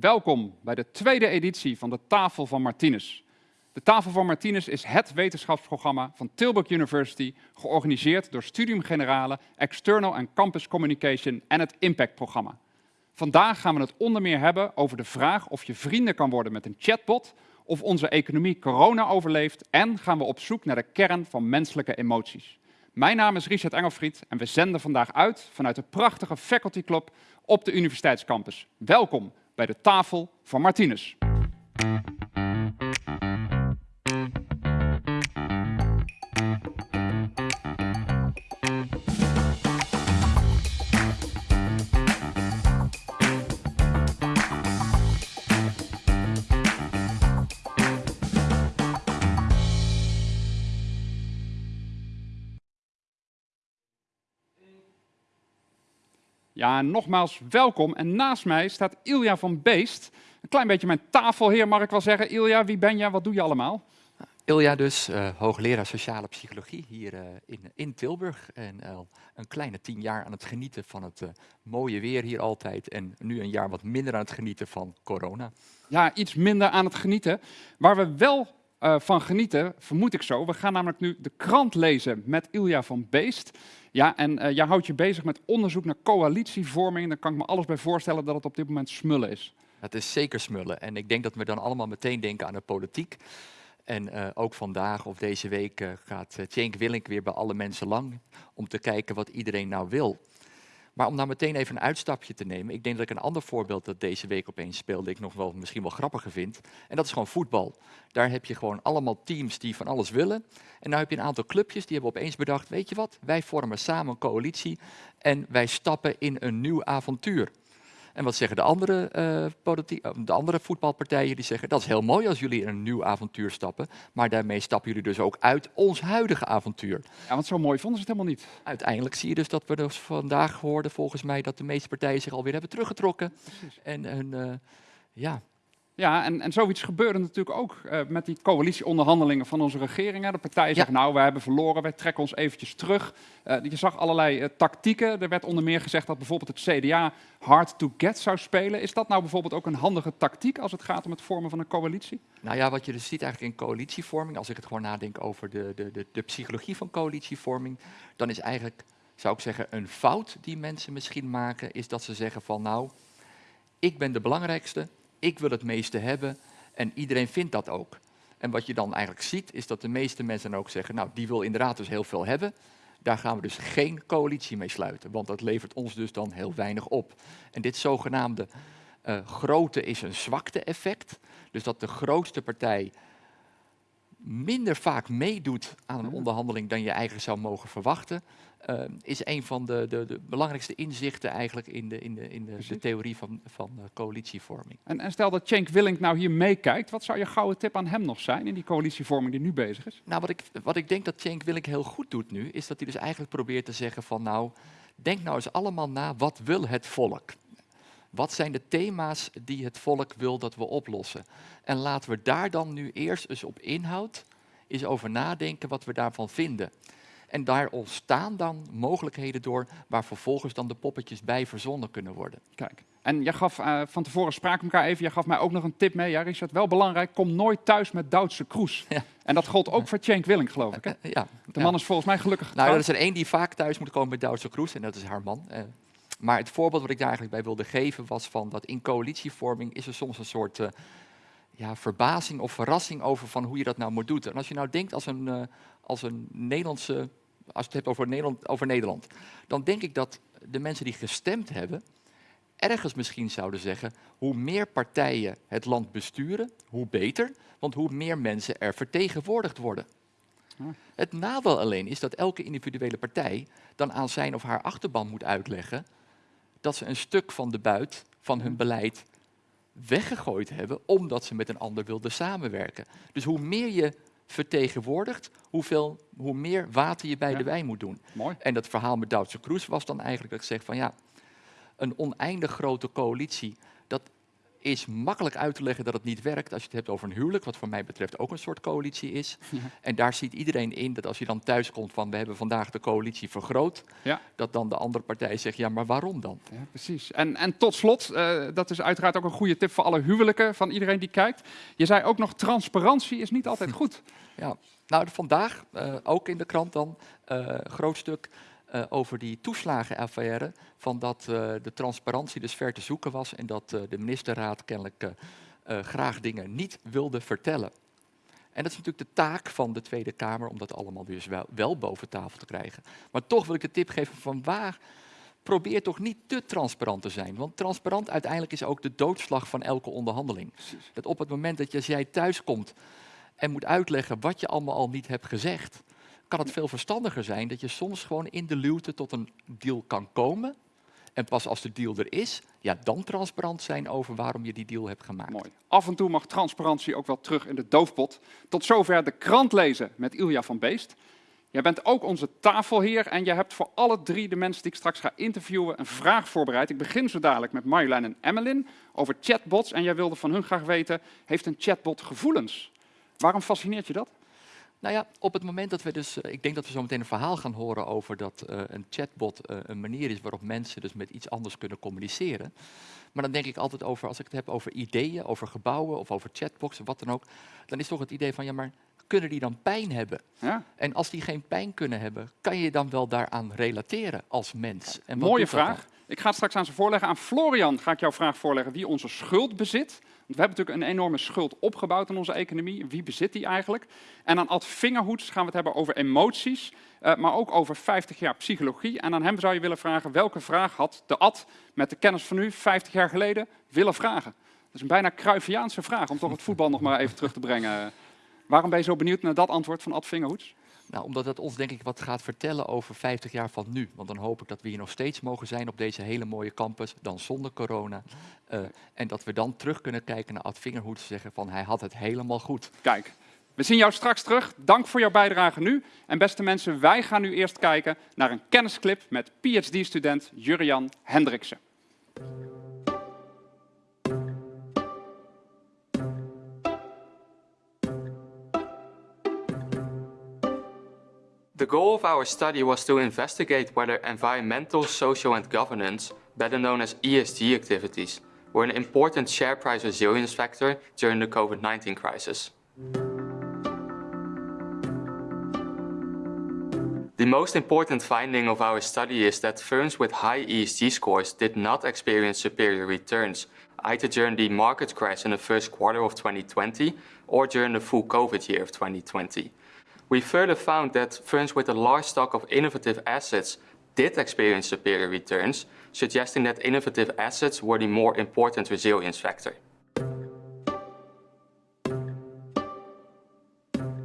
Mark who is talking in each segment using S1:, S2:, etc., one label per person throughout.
S1: Welkom bij de tweede editie van de Tafel van Martinez. De Tafel van Martinez is het wetenschapsprogramma van Tilburg University, georganiseerd door Studium Generale, External and Campus Communication en het Impact-programma. Vandaag gaan we het onder meer hebben over de vraag of je vrienden kan worden met een chatbot, of onze economie corona overleeft en gaan we op zoek naar de kern van menselijke emoties. Mijn naam is Richard Engelfried en we zenden vandaag uit vanuit de prachtige Faculty Club op de universiteitscampus. Welkom bij de tafel van Martinez. Ja, nogmaals welkom. En naast mij staat Ilja van Beest. Een klein beetje mijn tafelheer, mag ik wel zeggen. Ilja, wie ben je? Wat doe je allemaal?
S2: Ilja dus, uh, hoogleraar sociale psychologie hier uh, in, in Tilburg. En al uh, een kleine tien jaar aan het genieten van het eh, mooie weer hier altijd. En nu een jaar wat minder aan het genieten van corona.
S1: Ja, iets minder aan het genieten. Waar we wel van genieten, vermoed ik zo. We gaan namelijk nu de krant lezen met Ilja van Beest. Ja, en uh, jij houdt je bezig met onderzoek naar coalitievorming. Daar kan ik me alles bij voorstellen dat het op dit moment smullen is.
S2: Het is zeker smullen. En ik denk dat we dan allemaal meteen denken aan de politiek. En uh, ook vandaag of deze week uh, gaat Cenk Willink weer bij alle mensen lang om te kijken wat iedereen nou wil. Maar om nou meteen even een uitstapje te nemen, ik denk dat ik een ander voorbeeld dat deze week opeens speelde, ik nog wel misschien wel grappiger vind. En dat is gewoon voetbal. Daar heb je gewoon allemaal teams die van alles willen. En nu heb je een aantal clubjes die hebben opeens bedacht, weet je wat, wij vormen samen een coalitie en wij stappen in een nieuw avontuur. En wat zeggen de andere, uh, de andere voetbalpartijen? Die zeggen, dat is heel mooi als jullie in een nieuw avontuur stappen, maar daarmee stappen jullie dus ook uit ons huidige avontuur.
S1: Ja, want zo mooi vonden ze het helemaal niet.
S2: Uiteindelijk zie je dus dat we dus vandaag hoorden, volgens mij, dat de meeste partijen zich alweer hebben teruggetrokken. Precies. En hun, uh, ja,
S1: ja, en, en zoiets gebeurde natuurlijk ook uh, met die coalitieonderhandelingen van onze regeringen. De partijen ja. zeggen, nou, we hebben verloren, wij trekken ons eventjes terug. Uh, je zag allerlei uh, tactieken. Er werd onder meer gezegd dat bijvoorbeeld het CDA hard to get zou spelen. Is dat nou bijvoorbeeld ook een handige tactiek als het gaat om het vormen van een coalitie?
S2: Nou ja, wat je dus ziet eigenlijk in coalitievorming, als ik het gewoon nadenk over de, de, de, de psychologie van coalitievorming, dan is eigenlijk, zou ik zeggen, een fout die mensen misschien maken, is dat ze zeggen van, nou, ik ben de belangrijkste, ik wil het meeste hebben en iedereen vindt dat ook. En wat je dan eigenlijk ziet, is dat de meeste mensen ook zeggen, nou, die wil inderdaad dus heel veel hebben. Daar gaan we dus geen coalitie mee sluiten, want dat levert ons dus dan heel weinig op. En dit zogenaamde uh, grote is een zwakte effect. Dus dat de grootste partij minder vaak meedoet aan een onderhandeling dan je eigenlijk zou mogen verwachten, uh, is een van de, de, de, belangrijkste inzichten eigenlijk in de, in de, in de, theorie van, van uh, coalitievorming.
S1: En, en, stel dat Cenk Willink nou hier meekijkt, wat zou je gouden tip aan hem nog zijn in die coalitievorming die nu bezig is?
S2: Nou, wat ik, wat ik denk dat Cenk Willink heel goed doet nu, is dat hij dus eigenlijk probeert te zeggen van nou, denk nou eens allemaal na, wat wil het volk? Wat zijn de thema's die het volk wil dat we oplossen? En laten we daar dan nu eerst eens op inhoud eens over nadenken wat we daarvan vinden. En daar ontstaan dan mogelijkheden door waar vervolgens dan de poppetjes bij verzonnen kunnen worden.
S1: Kijk, en jij gaf uh, van tevoren spraken elkaar even, jij gaf mij ook nog een tip mee. Ja, Richard, wel belangrijk, kom nooit thuis met Duitse kroes. Ja. En dat gold ook voor Cenk Willing, geloof ik. Hè?
S2: Uh, ja.
S1: De man is volgens mij gelukkig
S2: Nou, er is er één die vaak thuis moet komen met Duitse kroes en dat is haar man. Uh, maar het voorbeeld wat ik daar eigenlijk bij wilde geven was van dat in coalitievorming is er soms een soort uh, ja, verbazing of verrassing over van hoe je dat nou moet doen. En als je nou denkt als een, uh, als een Nederlandse, als je het hebt over Nederland, over Nederland, dan denk ik dat de mensen die gestemd hebben, ergens misschien zouden zeggen, hoe meer partijen het land besturen, hoe beter, want hoe meer mensen er vertegenwoordigd worden. Het nadeel alleen is dat elke individuele partij dan aan zijn of haar achterban moet uitleggen dat ze een stuk van de buit van hun beleid weggegooid hebben, omdat ze met een ander wilden samenwerken. Dus hoe meer je vertegenwoordigt, hoeveel, hoe meer water je bij ja. de wijn moet doen.
S1: Mooi.
S2: En dat verhaal met Duitse Kroes was dan eigenlijk dat ik zeg van ja, een oneindig grote coalitie, is makkelijk uit te leggen dat het niet werkt als je het hebt over een huwelijk, wat voor mij betreft ook een soort coalitie is.
S1: Ja.
S2: En daar ziet iedereen in dat als je dan thuis komt van we hebben vandaag de coalitie vergroot,
S1: Ja.
S2: dat dan de andere partij zegt ja, maar waarom dan?
S1: Ja, precies. En, en tot slot, eh, dat is uiteraard ook een goede tip voor alle huwelijken van iedereen die kijkt. Je zei ook nog, transparantie is niet altijd goed.
S2: Ja, nou vandaag eh, ook in de krant dan eh groot stuk eh, over die toeslagenaffaire. Van dat eh, de transparantie dus ver te zoeken was en dat eh, de ministerraad kennelijk graag dingen niet wilde vertellen. En dat is natuurlijk de taak van de Tweede Kamer om dat allemaal dus wel, wel boven tafel te krijgen. Maar toch wil ik de tip geven van waar probeer toch niet te transparant te zijn. Want transparant uiteindelijk is ook de doodslag van elke onderhandeling. Dat op het moment dat je, als jij thuis komt en moet uitleggen wat je allemaal al niet hebt gezegd, kan het veel verstandiger zijn dat je soms gewoon in de luwte tot een deal kan komen. En pas als de deal er is, ja, dan transparant zijn over waarom je die deal hebt gemaakt.
S1: Mooi. Af en toe mag transparantie ook wel terug in de doofpot. Tot zover de krant lezen met Ilja van Beest. Jij bent ook onze tafelheer en jij hebt voor alle drie de mensen die ik straks ga interviewen een vraag voorbereid. Ik begin zo dadelijk met Marjolein en Emmeline over chatbots. En jij wilde van hun graag weten, heeft een chatbot gevoelens? Waarom fascineert je dat?
S2: Nou ja, op het moment dat we dus, eh, ik denk dat we zo meteen een verhaal gaan horen over dat eh, een chatbot eh, een manier is waarop mensen dus met iets anders kunnen communiceren. Maar dan denk ik altijd over, als ik het heb over ideeën, over gebouwen of over chatboxen, wat dan ook, dan is toch het idee van, ja maar kunnen die dan pijn hebben?
S1: Ja,
S2: En als die geen pijn kunnen hebben, kan je dan wel daaraan relateren als mens? En wat
S1: mooie vraag. Ik ga het straks aan ze voorleggen. Aan Florian ga ik jouw vraag voorleggen wie onze schuld bezit. We hebben natuurlijk een enorme schuld opgebouwd in onze economie. Wie bezit die eigenlijk? En aan Ad Vingerhoets gaan we het hebben over emoties, eh, maar ook over 50 jaar psychologie. En aan hem zou je willen vragen welke vraag had de Ad met de kennis van nu 50 jaar geleden willen vragen? Dat is een bijna Cruyffiaanse vraag om toch het voetbal nog maar even terug te brengen. Waarom ben je zo benieuwd naar dat antwoord van Ad Vingerhoets?
S2: Nou, omdat het ons denk ik wat gaat vertellen over 50 jaar van nu. Want dan hoop ik dat we hier nog steeds mogen zijn op deze hele mooie campus, dan zonder corona. Eh, en dat we dan terug kunnen kijken naar Ad Vingerhoed en zeggen van hij had het helemaal goed.
S1: Kijk, we zien jou straks terug. Dank voor jouw bijdrage nu. En beste mensen, wij gaan nu eerst kijken naar een kennisclip met PhD-student Jurian Hendriksen.
S3: The goal of our study was to investigate whether environmental, social, and governance, better known as ESG activities, were an important share price resilience factor during the COVID 19 crisis. The most important finding of our study is that firms with high ESG scores did not experience superior returns, either during the market crash in the first quarter of 2020 or during the full COVID year of 2020. We further found that firms with a large stock of innovative assets did experience superior returns, suggesting that innovative assets were the more important resilience factor.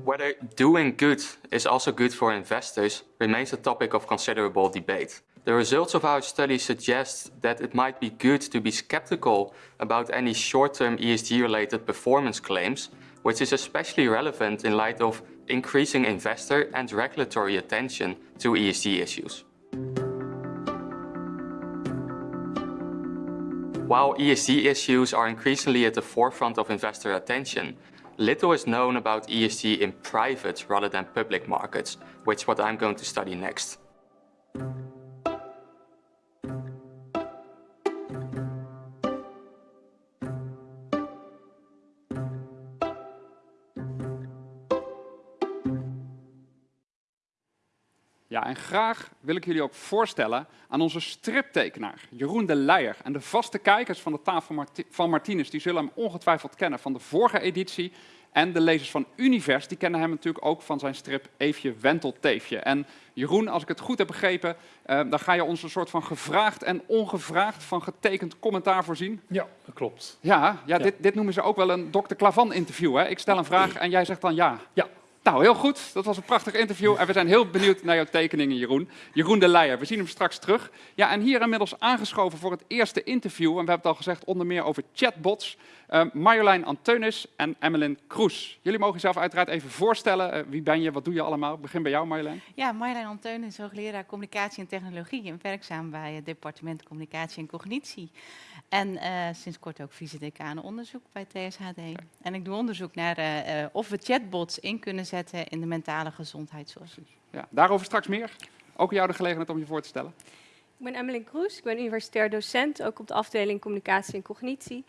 S3: Whether doing good is also good for investors remains a topic of considerable debate. The results of our study suggest that it might be good to be skeptical about any short-term ESG-related performance claims, which is especially relevant in light of increasing investor and regulatory attention to ESG issues. While ESG issues are increasingly at the forefront of investor attention, little is known about ESG in private rather than public markets, which is what I'm going to study next.
S1: Graag wil ik jullie ook voorstellen aan onze striptekenaar Jeroen de Leijer. En de vaste kijkers van de tafel van Martinez, die zullen hem ongetwijfeld kennen van de vorige editie. En de lezers van Univers, die kennen hem natuurlijk ook van zijn strip Eefje Wentelteefje. En Jeroen, als ik het goed heb begrepen, eh, dan ga je ons een soort van gevraagd en ongevraagd van getekend commentaar voorzien.
S4: Ja, dat klopt.
S1: Ja, ja,
S4: Ja.
S1: Dit, dit noemen ze ook wel een Dr. Klavan interview. Hè? Ik stel een vraag en jij zegt dan ja.
S4: Ja.
S1: Nou, heel goed. Dat was een prachtig interview. En we zijn heel benieuwd naar jouw tekeningen, Jeroen. Jeroen de Leijer, we zien hem straks terug. Ja, en hier inmiddels aangeschoven voor het eerste interview. En we hebben het al gezegd, onder meer over chatbots. eh, Marjolein Anteunis en Emmeline Kroes. Jullie mogen jezelf uiteraard even voorstellen. Eh, wie ben je, wat doe je allemaal? Ik begin bij jou, Marjolein.
S5: Ja, Marjolein Anteun is hoogleraar communicatie en technologie en werkzaam bij het departement communicatie en cognitie.
S4: En eh, sinds kort ook vice-decaan onderzoek bij TSHD. En ik doe onderzoek naar eh, eh, of we chatbots in kunnen zetten in de mentale gezondheidszorg.
S1: Ja, daarover straks meer. Ook aan jou de gelegenheid om je voor te stellen.
S5: Ik ben Emmeline Kroes, ik ben universitair docent, ook op de afdeling communicatie en cognitie.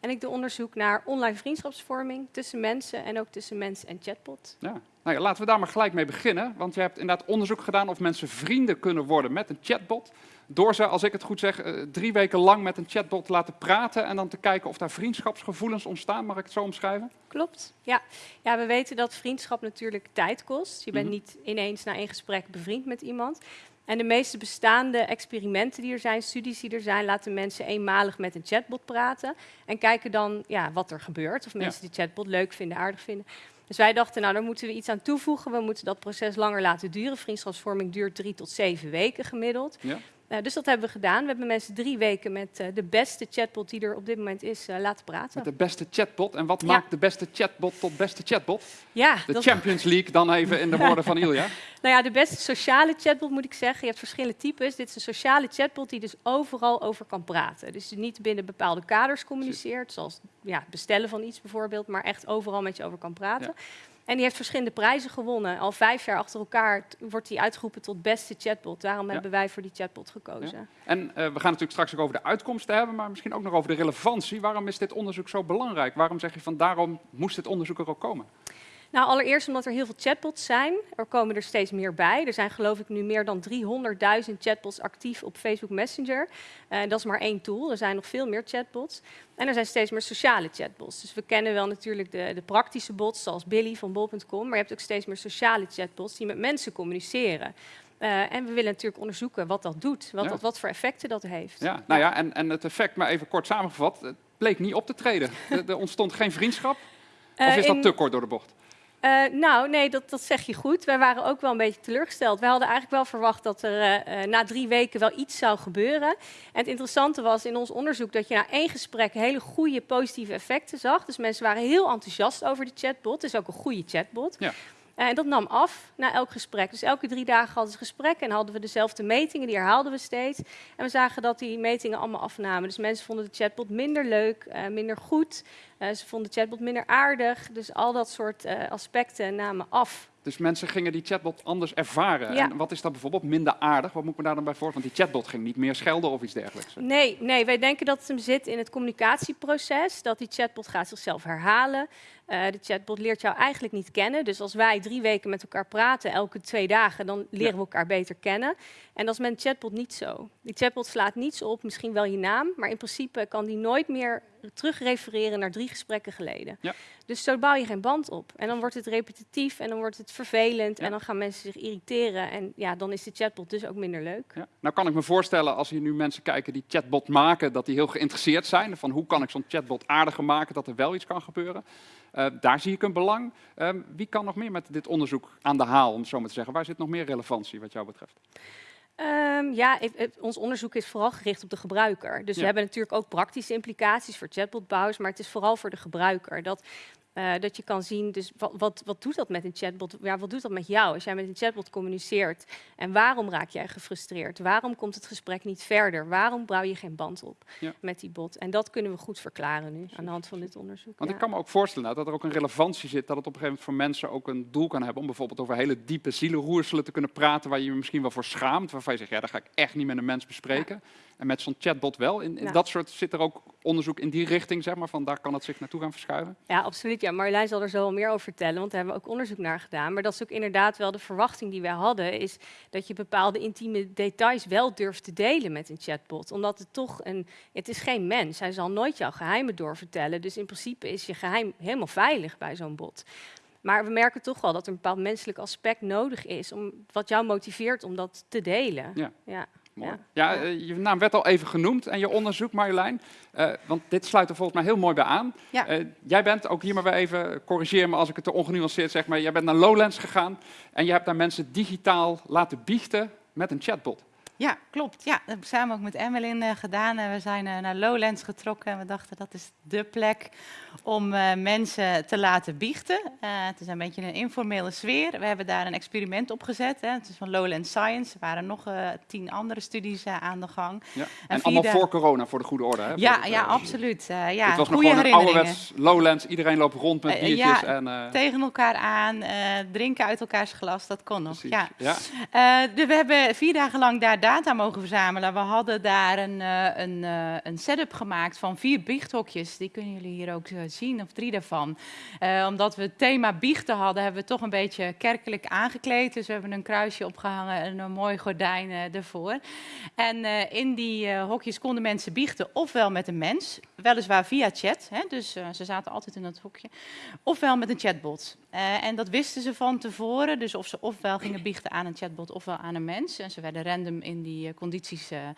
S5: En ik doe onderzoek naar online vriendschapsvorming tussen mensen en ook tussen mens en chatbot.
S1: Ja. Nou ja, laten we daar maar gelijk mee beginnen. Want je hebt inderdaad onderzoek gedaan of mensen vrienden kunnen worden met een chatbot. Door ze, als ik het goed zeg, eh, drie weken lang met een chatbot te laten praten en dan te kijken of daar vriendschapsgevoelens ontstaan. Mag ik het zo omschrijven?
S5: Klopt, ja. Ja, we weten dat vriendschap natuurlijk tijd kost. Je bent
S1: Mhm.
S5: niet ineens na één gesprek bevriend met iemand. En de meeste bestaande experimenten die er zijn, studies die er zijn, laten mensen eenmalig met een chatbot praten. En kijken dan ja, wat er gebeurt. Of
S1: Ja.
S5: mensen die chatbot leuk vinden, aardig vinden. Dus wij dachten, nou, daar moeten we iets aan toevoegen. We moeten dat proces langer laten duren. Vriendschapsvorming duurt drie tot zeven weken gemiddeld.
S1: Ja.
S5: Nou, dus dat hebben we gedaan. We hebben mensen drie weken met eh, de beste chatbot die er op dit moment is eh, laten praten.
S1: Met de beste chatbot. En wat
S5: Ja.
S1: maakt de beste chatbot tot beste chatbot?
S5: ja,
S1: De
S5: dat-
S1: Champions League dan even in de woorden van Ilja.
S5: Nou ja, de beste sociale chatbot moet ik zeggen. Je hebt verschillende types. Dit is een sociale chatbot die dus overal over kan praten. Dus niet binnen bepaalde kaders communiceert, zoals ja, bestellen van iets bijvoorbeeld, maar echt overal met je over kan praten. En die heeft verschillende prijzen gewonnen. Al vijf jaar achter elkaar wordt die uitgeroepen tot beste chatbot. Daarom
S1: Ja.
S5: hebben wij voor die chatbot gekozen.
S1: En eh, we gaan natuurlijk straks ook over de uitkomsten hebben, maar misschien ook nog over de relevantie. Waarom is dit onderzoek zo belangrijk? Waarom zeg je van daarom moest dit onderzoek er ook komen?
S5: Nou, allereerst omdat er heel veel chatbots zijn. Er komen er steeds meer bij. Er zijn geloof ik nu meer dan 300.000 chatbots actief op Facebook Messenger. Eh, dat is maar één tool. Er zijn nog veel meer chatbots. En er zijn steeds meer sociale chatbots. Dus we kennen wel natuurlijk de, de praktische bots, zoals Billy van bol.com. Maar je hebt ook steeds meer sociale chatbots die met mensen communiceren. Eh, en we willen natuurlijk onderzoeken wat dat doet. Wat,
S1: Ja.
S5: dat, wat voor effecten dat heeft.
S1: Ja, nou ja, en, en het effect, maar even kort samengevat, het bleek niet op te treden. Er, er ontstond geen vriendschap. Of
S5: Eh,
S1: is dat te kort door de bocht?
S5: Eh, nou, nee, dat, dat zeg je goed. Wij waren ook wel een beetje teleurgesteld. Wij hadden eigenlijk wel verwacht dat er eh, eh, na drie weken wel iets zou gebeuren. En het interessante was in ons onderzoek dat je na één gesprek hele goede positieve effecten zag. Dus mensen waren heel enthousiast over de chatbot. Het is ook een goede chatbot.
S1: Ja.
S5: En dat nam af na elk gesprek. Dus elke drie dagen hadden ze gesprekken en hadden we dezelfde metingen. Die herhaalden we steeds. En we zagen dat die metingen allemaal afnamen. Dus mensen vonden de chatbot minder leuk, minder goed. Eh, ze vonden de chatbot minder aardig. Dus al dat soort eh, aspecten namen af.
S1: Dus mensen gingen die chatbot anders ervaren.
S5: Ja.
S1: En wat is dat bijvoorbeeld minder aardig? Wat moet ik me daar dan bij voor? Want die chatbot ging niet meer schelden of iets dergelijks.
S5: Nee, nee, wij denken dat het hem zit in het communicatieproces. Dat die chatbot gaat zichzelf herhalen. Eh, de chatbot leert jou eigenlijk niet kennen. Dus als wij drie weken met elkaar praten, elke twee dagen, dan leren
S1: Ja.
S5: we elkaar beter kennen. En dat is met een chatbot niet zo. Die chatbot slaat niets op, misschien wel je naam, maar in principe kan die nooit meer terugrefereren naar drie gesprekken geleden.
S1: Ja.
S5: Dus zo bouw je geen band op. En dan wordt het repetitief en dan wordt het vervelend
S1: Ja.
S5: en dan gaan mensen zich irriteren. En ja, dan is de chatbot dus ook minder leuk.
S1: Ja. Nou kan ik me voorstellen, als hier nu mensen kijken die chatbot maken, dat die heel geïnteresseerd zijn. Van hoe kan ik zo'n chatbot aardiger maken, dat er wel iets kan gebeuren. Eh, daar zie ik een belang. Ehm, wie kan nog meer met dit onderzoek aan de haal, om het zo maar te zeggen? Waar zit nog meer relevantie wat jou betreft?
S5: Ehm, ja, ons onderzoek is vooral gericht op de gebruiker. Dus
S1: Ja.
S5: we hebben natuurlijk ook praktische implicaties voor chatbotbouwers, maar het is vooral voor de gebruiker. Dat, eh, dat je kan zien, dus wat, wat, wat doet dat met een chatbot? Ja, wat doet dat met jou als jij met een chatbot communiceert? En waarom raak jij gefrustreerd? Waarom komt het gesprek niet verder? Waarom bouw je geen band op
S1: Ja.
S5: met die bot? En dat kunnen we goed verklaren nu aan de hand van dit onderzoek.
S1: Want
S5: ja.
S1: ik kan me ook voorstellen nou, dat er ook een relevantie zit, dat het op een gegeven moment voor mensen ook een doel kan hebben om bijvoorbeeld over hele diepe zielenroerselen te kunnen praten, waar je je misschien wel voor schaamt, waarvan je zegt, ja, dat ga ik echt niet met een mens bespreken. En met zo'n chatbot wel. In, in
S5: Ja.
S1: dat soort zit er ook onderzoek in die richting, zeg maar, van daar kan het zich naartoe gaan verschuiven.
S5: Ja, absoluut. Ja, Marjolein zal er zo wel meer over vertellen, want daar hebben we ook onderzoek naar gedaan. Maar dat is ook inderdaad wel de verwachting die wij hadden, is dat je bepaalde intieme details wel durft te delen met een chatbot. Omdat het toch een, het is geen mens. Hij zal nooit jouw geheimen doorvertellen. Dus in principe is je geheim helemaal veilig bij zo'n bot. Maar we merken toch wel dat er een bepaald menselijk aspect nodig is, om, wat jou motiveert om dat te delen.
S1: Ja.
S5: ja.
S1: Mooi.
S5: Ja.
S1: Ja,
S5: Ja.
S1: eh, je naam werd al even genoemd en je onderzoek, Marjolein. Eh, want dit sluit er volgens mij heel mooi bij aan.
S4: Ja.
S1: Eh, jij bent, ook hier maar weer even, corrigeer me als ik het te ongenuanceerd zeg, maar jij bent naar Lowlands gegaan en je hebt daar mensen digitaal laten biechten met een chatbot.
S4: Ja, klopt. Ja, dat hebben we samen ook met Emmeline eh, gedaan. Eh, we zijn eh, naar Lowlands getrokken en we dachten dat is de plek om mensen te laten biechten. Het is een beetje een informele sfeer. We hebben daar een experiment op gezet. Hè. Het is van Lowlands Science. Er waren nog tien andere studies aan de gang.
S1: Ja. En, allemaal voor corona, voor de goede orde. Hè?
S4: Ja,
S1: het,
S4: ja, absoluut. Ja,
S1: Het was nog gewoon een ouderwets Lowlands. Iedereen loopt rond met biertjes.
S4: ja,
S1: en,
S4: Tegen elkaar aan, drinken uit elkaars glas, dat kon nog.
S1: precies.
S4: Ja.
S1: Ja.
S4: De- we hebben vier dagen lang daar data mogen verzamelen. We hadden daar een, eh, een, eh, een setup gemaakt van vier biechthokjes. Die kunnen jullie hier ook eh, zien, of drie daarvan. Omdat we het thema biechten hadden, hebben we toch een beetje kerkelijk aangekleed. Dus we hebben een kruisje opgehangen en een mooi gordijn eh, ervoor. En in die hokjes konden mensen biechten, ofwel met een mens, weliswaar via chat. Hè, dus ze zaten altijd in dat hokje. Ofwel met een chatbot. En dat wisten ze van tevoren. Dus of ze ofwel gingen biechten aan een chatbot ofwel aan een mens. En ze werden random in die eh, condities eh,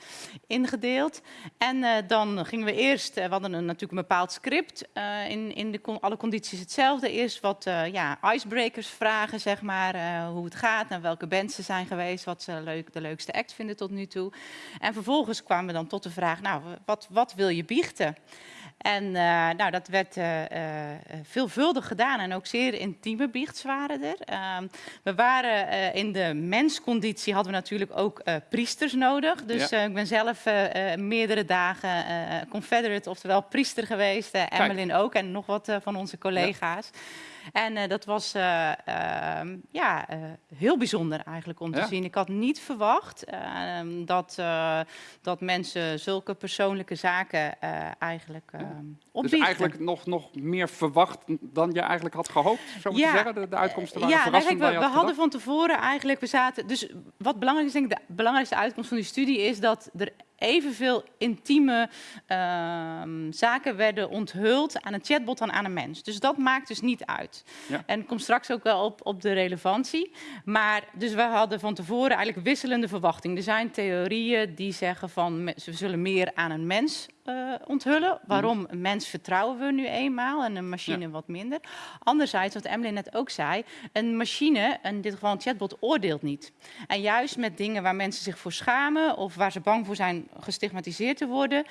S4: ingedeeld. En eh, dan gingen we eerst, we hadden natuurlijk een bepaald script. in in de, alle condities hetzelfde. Eerst wat ja, icebreakers vragen, zeg maar. hoe het gaat, naar welke bands ze zijn geweest. Wat ze leuk, de leukste act vinden tot nu toe. En vervolgens kwamen we dan tot de vraag, nou, wat, wat wil je biechten? En eh, nou, dat werd eh, veelvuldig gedaan en ook zeer intieme biechts waren er. Ehm, we waren in de mensconditie, hadden we natuurlijk ook priesters nodig. Dus
S1: Ja.
S4: ik ben zelf meerdere dagen confederate, oftewel priester geweest. eh Emmeline ook en nog wat van onze collega's. En eh, dat was eh, ehm, ja, eh, heel bijzonder eigenlijk om te
S1: Ja.
S4: zien. Ik had niet verwacht ehm, dat, dat mensen zulke persoonlijke zaken eigenlijk ehm
S1: Dus eigenlijk nog, nog meer verwacht dan je eigenlijk had gehoopt, zo moet je
S4: Ja,
S1: zeggen. De, de uitkomsten waren
S4: ja,
S1: verrassend
S4: we, we
S1: had
S4: hadden
S1: gedacht.
S4: van tevoren eigenlijk, we zaten, dus wat belangrijk is, denk ik, de belangrijkste uitkomst van die studie is dat er evenveel intieme ehm, zaken werden onthuld aan een chatbot dan aan een mens. Dus dat maakt dus niet uit.
S1: Ja.
S4: En ik kom straks ook wel op, op de relevantie. Maar dus we hadden van tevoren eigenlijk wisselende verwachtingen. Er zijn theorieën die zeggen van ze zullen meer aan een mens eh, onthullen. Waarom? Een mens vertrouwen we nu eenmaal en een machine
S1: Ja.
S4: wat minder. Anderzijds, wat Emily net ook zei, een machine, in dit geval een chatbot, oordeelt niet. En juist met dingen waar mensen zich voor schamen of waar ze bang voor zijn gestigmatiseerd te worden,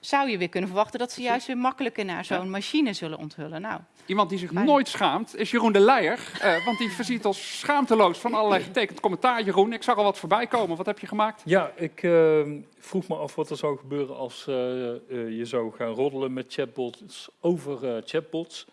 S4: zou je weer kunnen verwachten dat ze juist weer makkelijker naar zo'n machine zullen onthullen. Nou,
S1: Iemand die zich
S4: Fijn.
S1: nooit schaamt is Jeroen de Leijer. eh, want die voorziet ons schaamteloos van allerlei getekend commentaar. Jeroen, ik zag al wat voorbij komen. Wat heb je gemaakt?
S6: Ja, ik eh, vroeg me af wat er zou gebeuren als eh, eh, je zou gaan roddelen met chatbots over eh, chatbots.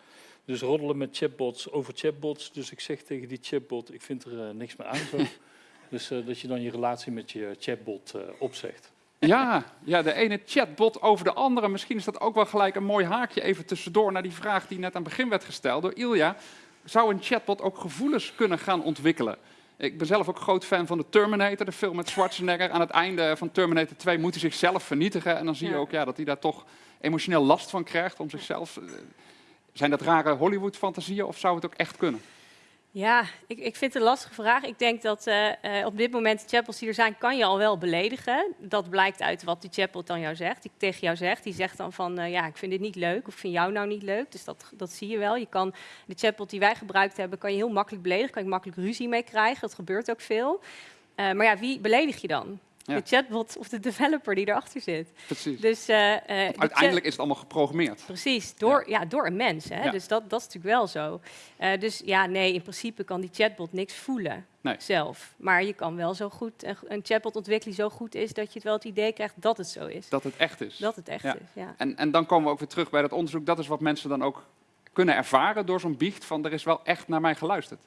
S6: Dus roddelen met chatbots over chatbots. Dus ik zeg tegen die chatbot, ik vind er niks meer aan zo. dus eh, dat je dan je relatie met je chatbot eh, opzegt.
S1: Ja, ja, de ene chatbot over de andere. Misschien is dat ook wel gelijk een mooi haakje even tussendoor naar die vraag die net aan het begin werd gesteld door Ilja. Zou een chatbot ook gevoelens kunnen gaan ontwikkelen? Ik ben zelf ook groot fan van de Terminator, de film met Schwarzenegger. Aan het einde van Terminator 2 moet hij zichzelf vernietigen. En dan zie je ook ja, dat hij daar toch emotioneel last van krijgt om zichzelf. eh, Zijn dat rare Hollywood-fantasieën of zou het ook echt kunnen?
S5: Ja, ik, ik vind het een lastige vraag. Ik denk dat eh, eh, op dit moment de chatbots die er zijn, kan je al wel beledigen. Dat blijkt uit wat die chatbot dan jou zegt, die tegen jou zegt. Die zegt dan van, eh, ja, ik vind dit niet leuk of ik vind jou nou niet leuk. Dus dat, dat zie je wel. Je kan de chatbot die wij gebruikt hebben, kan je heel makkelijk beledigen. Kan je makkelijk ruzie mee krijgen. Dat gebeurt ook veel. Maar ja, wie beledig je dan?
S1: Ja.
S5: De chatbot of de developer die erachter zit.
S1: Precies.
S5: Dus, eh, eh,
S1: Uiteindelijk is het allemaal geprogrammeerd.
S5: Precies, door, ja. door een mens. Hè? Dus dat, dat is natuurlijk wel zo. Eh, dus ja, nee, in principe kan die chatbot niks voelen
S1: Nee.
S5: zelf. Maar je kan wel zo goed een, een chatbot ontwikkelen die zo goed is dat je het wel het idee krijgt dat het zo is.
S1: Dat het echt is.
S5: Dat het echt is, ja.
S1: En, en dan komen we ook weer terug bij dat onderzoek. Dat is wat mensen dan ook kunnen ervaren door zo'n biecht van er is wel echt naar mij geluisterd.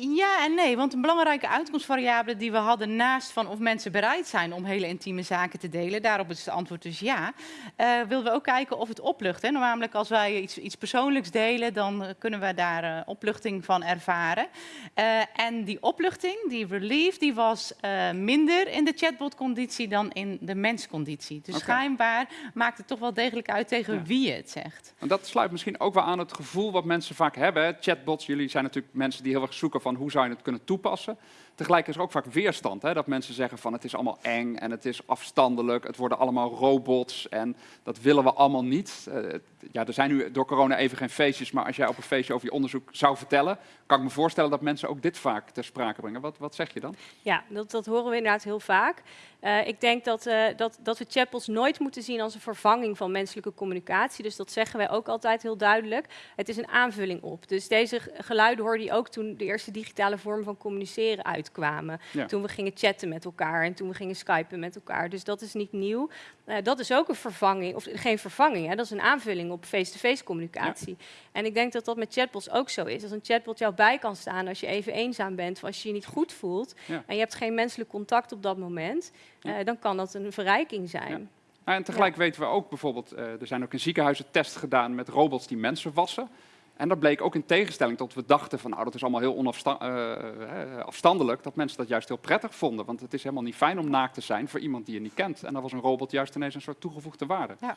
S4: Ja en nee, want een belangrijke uitkomstvariabele die we hadden naast van of mensen bereid zijn om hele intieme zaken te delen, daarop is het antwoord dus ja, eh wilden we ook kijken of het oplucht. Hè. Namelijk als wij iets, iets persoonlijks delen, dan kunnen we daar eh, opluchting van ervaren. Eh, en die opluchting, die relief, die was minder in de chatbot-conditie dan in de mensconditie. Dus schijnbaar maakt het toch wel degelijk uit tegen
S1: Ja.
S4: wie je het zegt.
S1: En dat sluit misschien ook wel aan het gevoel wat mensen vaak hebben. hè. Chatbots, jullie zijn natuurlijk mensen die heel erg zoeken van hoe zou je het kunnen toepassen. Tegelijk is er ook vaak weerstand. Hè? Dat mensen zeggen van het is allemaal eng en het is afstandelijk. Het worden allemaal robots en dat willen we allemaal niet. Uh, ja, er zijn nu door corona even geen feestjes, maar als jij op een feestje over je onderzoek zou vertellen, kan ik me voorstellen dat mensen ook dit vaak ter sprake brengen. Wat, wat zeg je dan?
S5: Ja, dat, dat horen we inderdaad heel vaak. Uh, ik denk dat, uh, dat, dat we chatbots nooit moeten zien als een vervanging van menselijke communicatie. Dus dat zeggen wij ook altijd heel duidelijk. Het is een aanvulling op. Dus deze geluiden hoorde je ook toen de eerste digitale vormen van communiceren uitkwamen. Ja. Toen we gingen chatten met elkaar en toen we gingen skypen met elkaar. Dus dat is niet nieuw. Uh, dat is ook een vervanging, of geen vervanging, hè, dat is een aanvulling op face-to-face communicatie. Ja. En ik denk dat dat met chatbots ook zo is. Als een chatbot jou bij kan staan als je even eenzaam bent of als je je niet goed voelt ja. en je hebt geen menselijk contact op dat moment, uh, dan kan dat een verrijking zijn.
S1: Nou, en tegelijk weten we ook bijvoorbeeld, uh, er zijn ook in ziekenhuizen tests gedaan met robots die mensen wassen. En dat bleek ook in tegenstelling tot we dachten van nou dat is allemaal heel onafstandelijk, dat mensen dat juist heel prettig vonden. Want het is helemaal niet fijn om naakt te zijn voor iemand die je niet kent. En dan was een robot juist ineens een soort toegevoegde waarde.
S4: Ja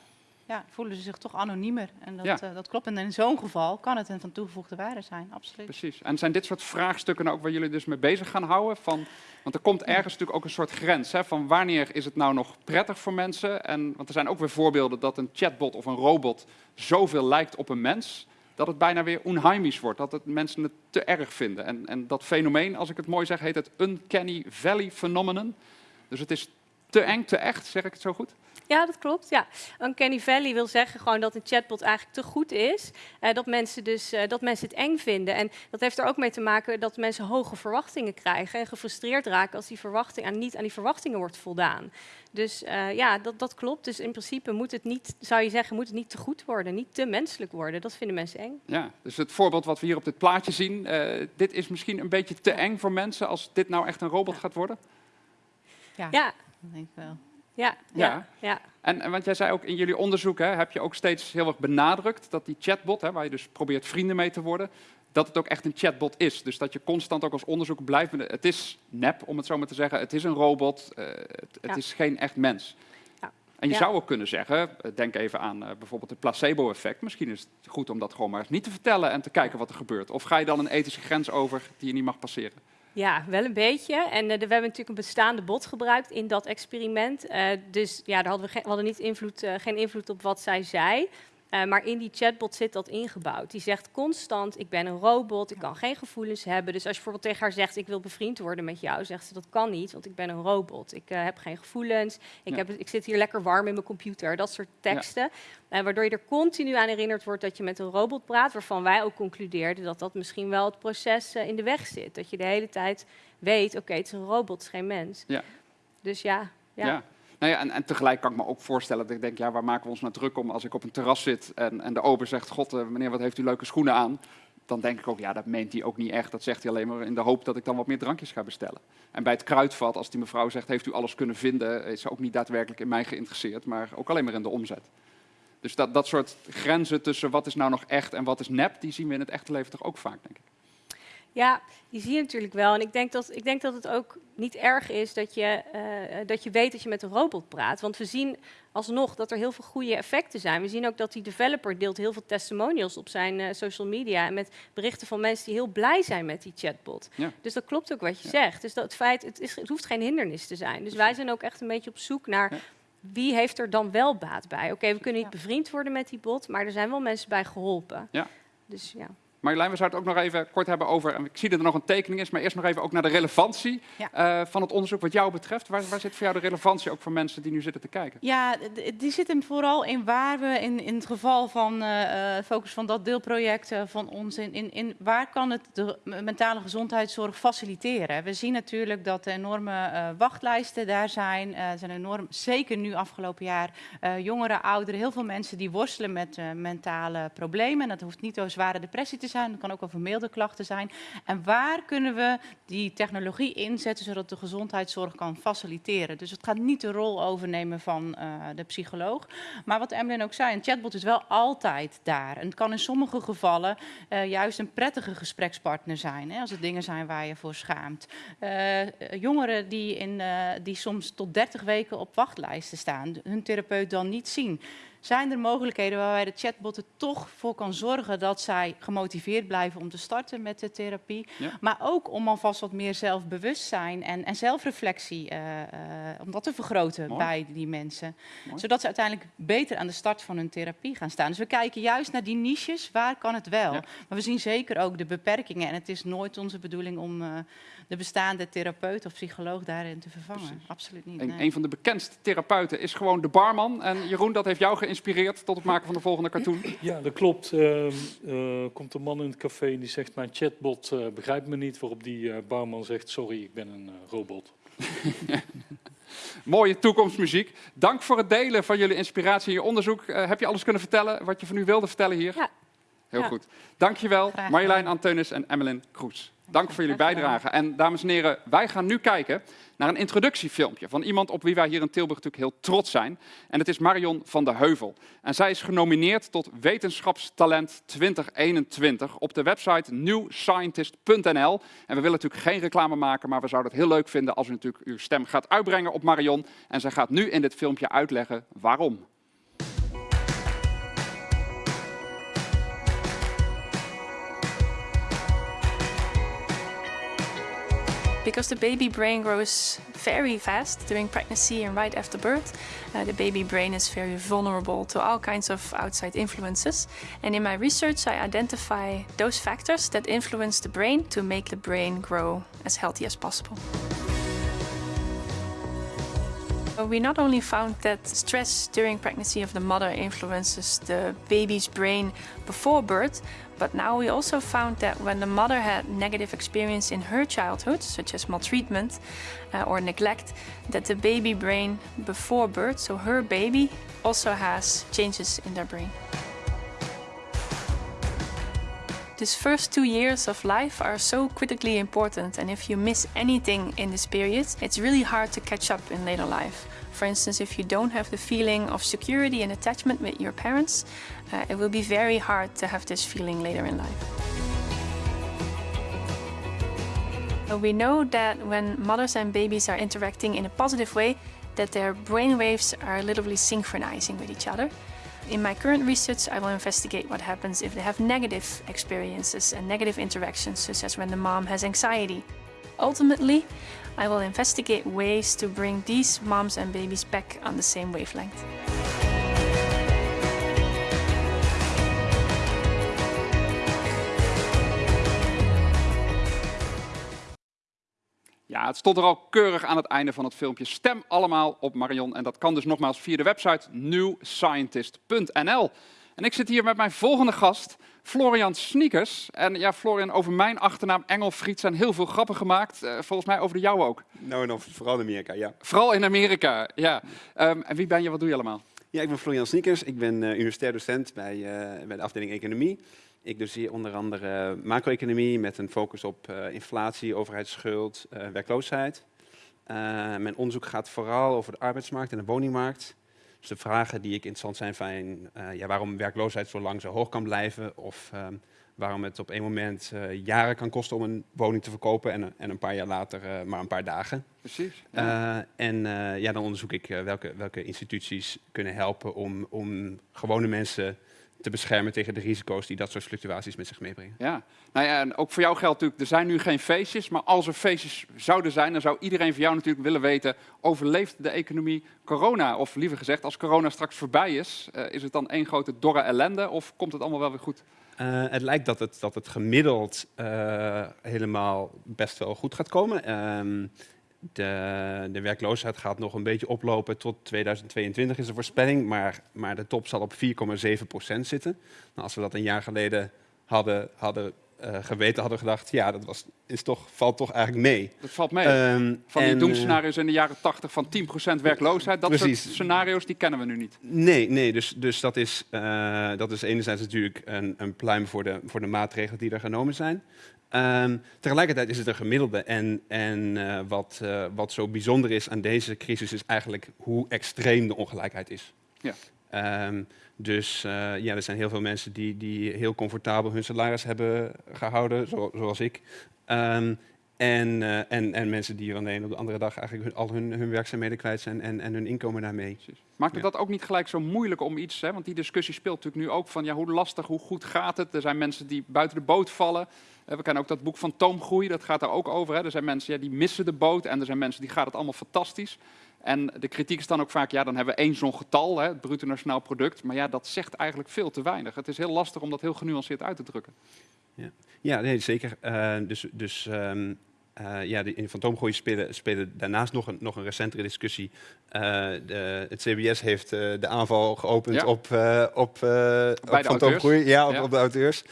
S4: ja, voelen ze zich toch anoniemer. En dat, ja. uh, dat klopt. En in zo'n geval kan het een van toegevoegde waarde zijn, absoluut.
S1: Precies. En zijn dit soort vraagstukken ook waar jullie dus mee bezig gaan houden? Van, want er komt ergens natuurlijk ook een soort grens. Hè, van wanneer is het nou nog prettig voor mensen? En, want er zijn ook weer voorbeelden dat een chatbot of een robot zoveel lijkt op een mens... dat het bijna weer onheimisch wordt. Dat het mensen het te erg vinden. En, en dat fenomeen, als ik het mooi zeg, heet het Uncanny Valley phenomenon. Dus het is te eng, te echt, zeg ik het zo goed?
S5: Ja, dat klopt. Ja. Uncanny Valley wil zeggen gewoon dat een chatbot eigenlijk te goed is. Uh, dat, mensen dus, uh, dat mensen het eng vinden. En dat heeft er ook mee te maken dat mensen hoge verwachtingen krijgen. En gefrustreerd raken als die verwachting aan, niet aan die verwachtingen wordt voldaan. Dus uh, ja, dat, dat klopt. Dus in principe moet het niet, zou je zeggen, moet het niet te goed worden. Niet te menselijk worden. Dat vinden mensen eng.
S1: Ja, dus het voorbeeld wat we hier op dit plaatje zien. dit is misschien een beetje te eng voor mensen als dit nou echt een robot
S5: ja.
S1: gaat worden?
S5: Ja, ja.
S4: dat denk ik wel.
S5: Ja, ja. ja.
S1: En, en want jij zei ook in jullie onderzoek, hè, heb je ook steeds heel erg benadrukt dat die chatbot, hè, waar je dus probeert vrienden mee te worden, dat het ook echt een chatbot is. Dus dat je constant ook als onderzoek blijft, het is nep om het zo maar te zeggen, het is een robot, uh, het, het ja. is geen echt mens. Ja. En je ja. zou ook kunnen zeggen, denk even aan uh, bijvoorbeeld het placebo-effect. Misschien is het goed om dat gewoon maar eens niet te vertellen en te kijken wat er gebeurt. Of ga je dan een ethische grens over die je niet mag passeren?
S5: Ja, wel een beetje. En de, we hebben natuurlijk een bestaande bot gebruikt in dat experiment. Uh, dus ja, daar hadden we, hadden niet invloed, uh, geen invloed op wat zij zei. Uh, maar in die chatbot zit dat ingebouwd. Die zegt constant, ik ben een robot, ik kan geen gevoelens hebben. Dus als je bijvoorbeeld tegen haar zegt, ik wil bevriend worden met jou, zegt ze, dat kan niet, want ik ben een robot. Ik uh, heb geen gevoelens, ik, ja. heb, ik zit hier lekker warm in mijn computer. Dat soort teksten. Ja. Uh, waardoor je er continu aan herinnerd wordt dat je met een robot praat, waarvan wij ook concludeerden dat dat misschien wel het proces in de weg zit. Dat je de hele tijd weet, oké, okay, het is een robot, het is geen mens.
S1: Ja.
S5: Dus ja. ja.
S1: Nou ja, en, en, tegelijk kan ik me ook voorstellen dat ik denk, ja, waar maken we ons nou druk om als ik op een terras zit en, en de ober zegt, god, uh, meneer, wat heeft u leuke schoenen aan? Dan denk ik ook, ja, dat meent hij ook niet echt. Dat zegt hij alleen maar in de hoop dat ik dan wat meer drankjes ga bestellen. En bij het kruidvat, als die mevrouw zegt, heeft u alles kunnen vinden, is ze ook niet daadwerkelijk in mij geïnteresseerd, maar ook alleen maar in de omzet. Dus dat, dat soort grenzen tussen wat is nou nog echt en wat is nep, die zien we in het echte leven toch ook vaak, denk ik.
S5: Ja, die zie je natuurlijk wel. En ik denk dat, ik denk dat het ook niet erg is dat je, uh, dat je weet dat je met een robot praat. Want we zien alsnog dat er heel veel goede effecten zijn. We zien ook dat die developer deelt heel veel testimonials op zijn uh, social media. En met berichten van mensen die heel blij zijn met die chatbot. Ja. Dus dat klopt ook wat je ja. zegt. Dus dat het feit, het, is, het hoeft geen hindernis te zijn. Dus wij zijn ook echt een beetje op zoek naar... Ja. Wie heeft er dan wel baat bij? Oké, okay, we kunnen niet bevriend worden met die bot, maar er zijn wel mensen bij geholpen.
S1: Ja.
S5: Dus ja.
S1: Marjolein, we zouden het ook nog even kort hebben over, en ik zie dat er nog een tekening is, maar eerst nog even ook naar de relevantie ja. uh, van het onderzoek wat jou betreft. Waar, waar, zit voor jou de relevantie ook voor mensen die nu zitten te kijken?
S4: Ja, die zit hem vooral in waar we in, in het geval van uh, focus van dat deelproject uh, van ons, in, in, in waar kan het de mentale gezondheidszorg faciliteren? We zien natuurlijk dat er enorme wachtlijsten daar zijn. Er zijn enorm, zeker nu afgelopen jaar, jongeren, ouderen, heel veel mensen die worstelen met mentale problemen. En dat hoeft niet zo zware depressie te zijn, het kan ook wel vermeelde klachten zijn. En waar kunnen we die technologie inzetten zodat de gezondheidszorg kan faciliteren? Dus het gaat niet de rol overnemen van uh, de psycholoog. Maar wat Emlyn ook zei, een chatbot is wel altijd daar. En het kan in sommige gevallen uh, juist een prettige gesprekspartner zijn, hè, als het dingen zijn waar je voor schaamt. Uh, jongeren die, in, die soms tot 30 weken op wachtlijsten staan, hun therapeut dan niet zien zijn er mogelijkheden waarbij de chatbot er toch voor kan zorgen dat zij gemotiveerd blijven om te starten met de therapie.
S1: Ja.
S4: Maar ook om alvast wat meer zelfbewustzijn en, en zelfreflectie eh, eh, om dat te vergroten
S1: Mooi.
S4: bij die mensen.
S1: Mooi.
S4: Zodat ze uiteindelijk beter aan de start van hun therapie gaan staan. Dus we kijken juist naar die niches, waar kan het wel?
S1: Ja.
S4: Maar we zien zeker ook de beperkingen. En het is nooit onze bedoeling om eh, de bestaande therapeut of psycholoog daarin te vervangen.
S1: Precies.
S4: Absoluut niet.
S1: Een,
S4: nee.
S1: een van de bekendste therapeuten is gewoon de barman. En Jeroen, dat heeft jou geïnspireerd tot het maken van de volgende cartoon.
S6: Ja, dat klopt. Eh, komt een man in het café en die zegt, mijn chatbot eh, begrijpt me niet. Waarop die eh, barman zegt, sorry, ik ben een robot.
S1: Mooie toekomstmuziek. Dank voor het delen van jullie inspiratie en je onderzoek. Eh, heb je alles kunnen vertellen wat je van nu wilde vertellen hier?
S5: Ja.
S1: Heel
S5: Ja.
S1: goed. Dankjewel Marjolein. Anteunis en Emmeline Kroes. Dank voor jullie bijdrage. En dames en heren, wij gaan nu kijken naar een introductiefilmpje van iemand op wie wij hier in Tilburg natuurlijk heel trots zijn. En het is Marion van der Heuvel. En zij is genomineerd tot Wetenschapstalent 2021 op de website newscientist.nl. En we willen natuurlijk geen reclame maken, maar we zouden het heel leuk vinden als u natuurlijk uw stem gaat uitbrengen op Marion. En zij gaat nu in dit filmpje uitleggen waarom.
S7: Because the baby brain grows very fast during pregnancy and right after birth, uh, the baby brain is very vulnerable to all kinds of outside influences. And in my research, I identify those factors that influence the brain to make the brain grow as healthy as possible. We not only found that stress during pregnancy of the mother influences the baby's brain before birth, but now we also found that when the mother had negative experience in her childhood, such as maltreatment uh, or neglect, that the baby brain before birth, so her baby, also has changes in their brain. These first two years of life are so critically important, and if you miss anything in this period, it's really hard to catch up in later life. For instance, if you don't have the feeling of security and attachment with your parents, uh, it will be very hard to have this feeling later in life. We know that when mothers and babies are interacting in a positive way, that their brain waves are literally synchronizing with each other. In my current research, I will investigate what happens if they have negative experiences and negative interactions, such as when the mom has anxiety. Ultimately, I will investigate ways to bring these moms and babies back on the same wavelength.
S1: Ja, het stond er al keurig aan het einde van het filmpje. Stem allemaal op Marion. En dat kan dus nogmaals via de website newscientist.nl. En ik zit hier met mijn volgende gast, Florian Sneakers. En ja, Florian, over mijn achternaam Engelfried zijn heel veel grappen gemaakt. Eh, volgens mij over de jouwe ook.
S8: Nou, en vooral in Amerika, ja.
S1: Vooral in Amerika, ja. Ehm, en wie ben je, wat doe je allemaal?
S8: Ja, ik ben Florian Sneakers. Ik ben eh, universitair docent bij, eh, bij de afdeling Economie. Ik doseer onder andere macro-economie met een focus op inflatie, overheidsschuld, werkloosheid. Mijn onderzoek gaat vooral over de arbeidsmarkt en de woningmarkt. Dus de vragen die ik interessant zijn zijn eh, ja, waarom werkloosheid zo lang zo hoog kan blijven. Of ehm, waarom het op één moment eh, jaren kan kosten om een woning te verkopen en, en een paar jaar later eh, maar een paar dagen.
S1: Precies.
S8: En ja, dan onderzoek ik welke, welke instituties kunnen helpen om, om gewone mensen te beschermen tegen de risico's die dat soort fluctuaties met zich meebrengen.
S1: Ja, nou ja, en ook voor jou geldt natuurlijk, er zijn nu geen feestjes, maar als er feestjes zouden zijn, dan zou iedereen van jou natuurlijk willen weten, overleeft de economie corona? Of liever gezegd, als corona straks voorbij is, eh, is het dan één grote dorre ellende of komt het allemaal wel weer goed?
S8: Eh, het lijkt dat het, dat het gemiddeld eh, helemaal best wel goed gaat komen. De, de werkloosheid gaat nog een beetje oplopen tot 2022 is de voorspelling, maar, maar de top zal op 4,7 procent zitten. Nou, als we dat een jaar geleden hadden, hadden eh, geweten, hadden we gedacht, ja, dat was, is toch, valt toch eigenlijk mee.
S1: Dat valt mee.
S8: Ehm,
S1: van die
S8: en,
S1: doemscenario's in de jaren 80 van 10% werkloosheid, dat
S8: Precies.
S1: soort scenario's, die kennen we nu niet.
S8: Nee, nee dus, dus dat, is, eh, dat is enerzijds natuurlijk een, een pluim voor de, voor de maatregelen die er genomen zijn. Ehm, tegelijkertijd is het een gemiddelde. En, en eh, wat, eh, wat zo bijzonder is aan deze crisis is eigenlijk hoe extreem de ongelijkheid is.
S1: Ja.
S8: Ehm, dus eh, ja, er zijn heel veel mensen die, die heel comfortabel hun salaris hebben gehouden, zo- zoals ik. Ehm, En, en, en mensen die van de een op de andere dag eigenlijk hun, al hun, hun werkzaamheden kwijt zijn en, en hun inkomen daarmee.
S1: Maakt het
S8: Ja.
S1: dat ook niet gelijk zo moeilijk om iets, hè? want die discussie speelt natuurlijk nu ook van ja, hoe lastig, hoe goed gaat het? Er zijn mensen die buiten de boot vallen. Eh, We kennen ook dat boek van Toomgroei, dat gaat daar ook over. Hè? Er zijn mensen ja, die missen de boot en er zijn mensen die gaat het allemaal fantastisch. En de kritiek is dan ook vaak, ja, dan hebben we één zo'n getal, hè, het bruto nationaal product. Maar ja, dat zegt eigenlijk veel te weinig. Het is heel lastig om dat heel genuanceerd uit te drukken.
S8: Ja, nee, zeker. Eh, dus dus ehm, eh, ja, de, in fantoomgroei spelen, spelen daarnaast nog een, nog een recentere discussie. Eh, de, het CBS heeft eh, de aanval geopend
S1: Ja.
S8: op, op,
S1: de
S8: op fantoomgroei. Ja, op,
S1: Ja.
S8: op de auteurs.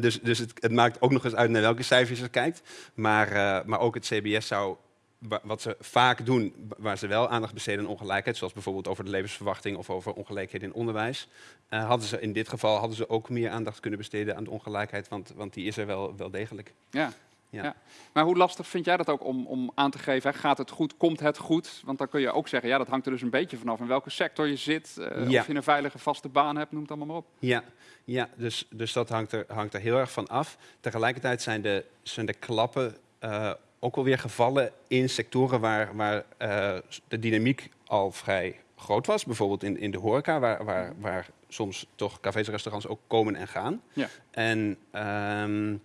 S8: Dus dus het, het maakt ook nog eens uit naar welke cijfers je kijkt. Maar, maar ook het CBS zou, wa- wat ze vaak doen, wa- waar ze wel aandacht besteden aan ongelijkheid, zoals bijvoorbeeld over de levensverwachting of over ongelijkheden in onderwijs, hadden ze in dit geval hadden ze ook meer aandacht kunnen besteden aan de ongelijkheid, want, want die is er wel, wel degelijk.
S1: Ja.
S8: Ja.
S1: Ja. Maar hoe lastig vind jij dat ook om, om aan te geven? Hè? Gaat het goed? Komt het goed? Want dan kun je ook zeggen, ja, dat hangt er dus een beetje vanaf in welke sector je zit. eh,
S8: Ja.
S1: Of je een veilige vaste baan hebt, noem het allemaal maar op.
S8: Ja, ja dus, dus dat hangt er, hangt er heel erg van af. Tegelijkertijd zijn de, zijn de klappen eh, ook wel weer gevallen in sectoren waar, waar eh, de dynamiek al vrij groot was. Bijvoorbeeld in, in de horeca, waar, waar, waar soms toch cafés en restaurants ook komen en gaan.
S1: Ja.
S8: En, ehm, eh,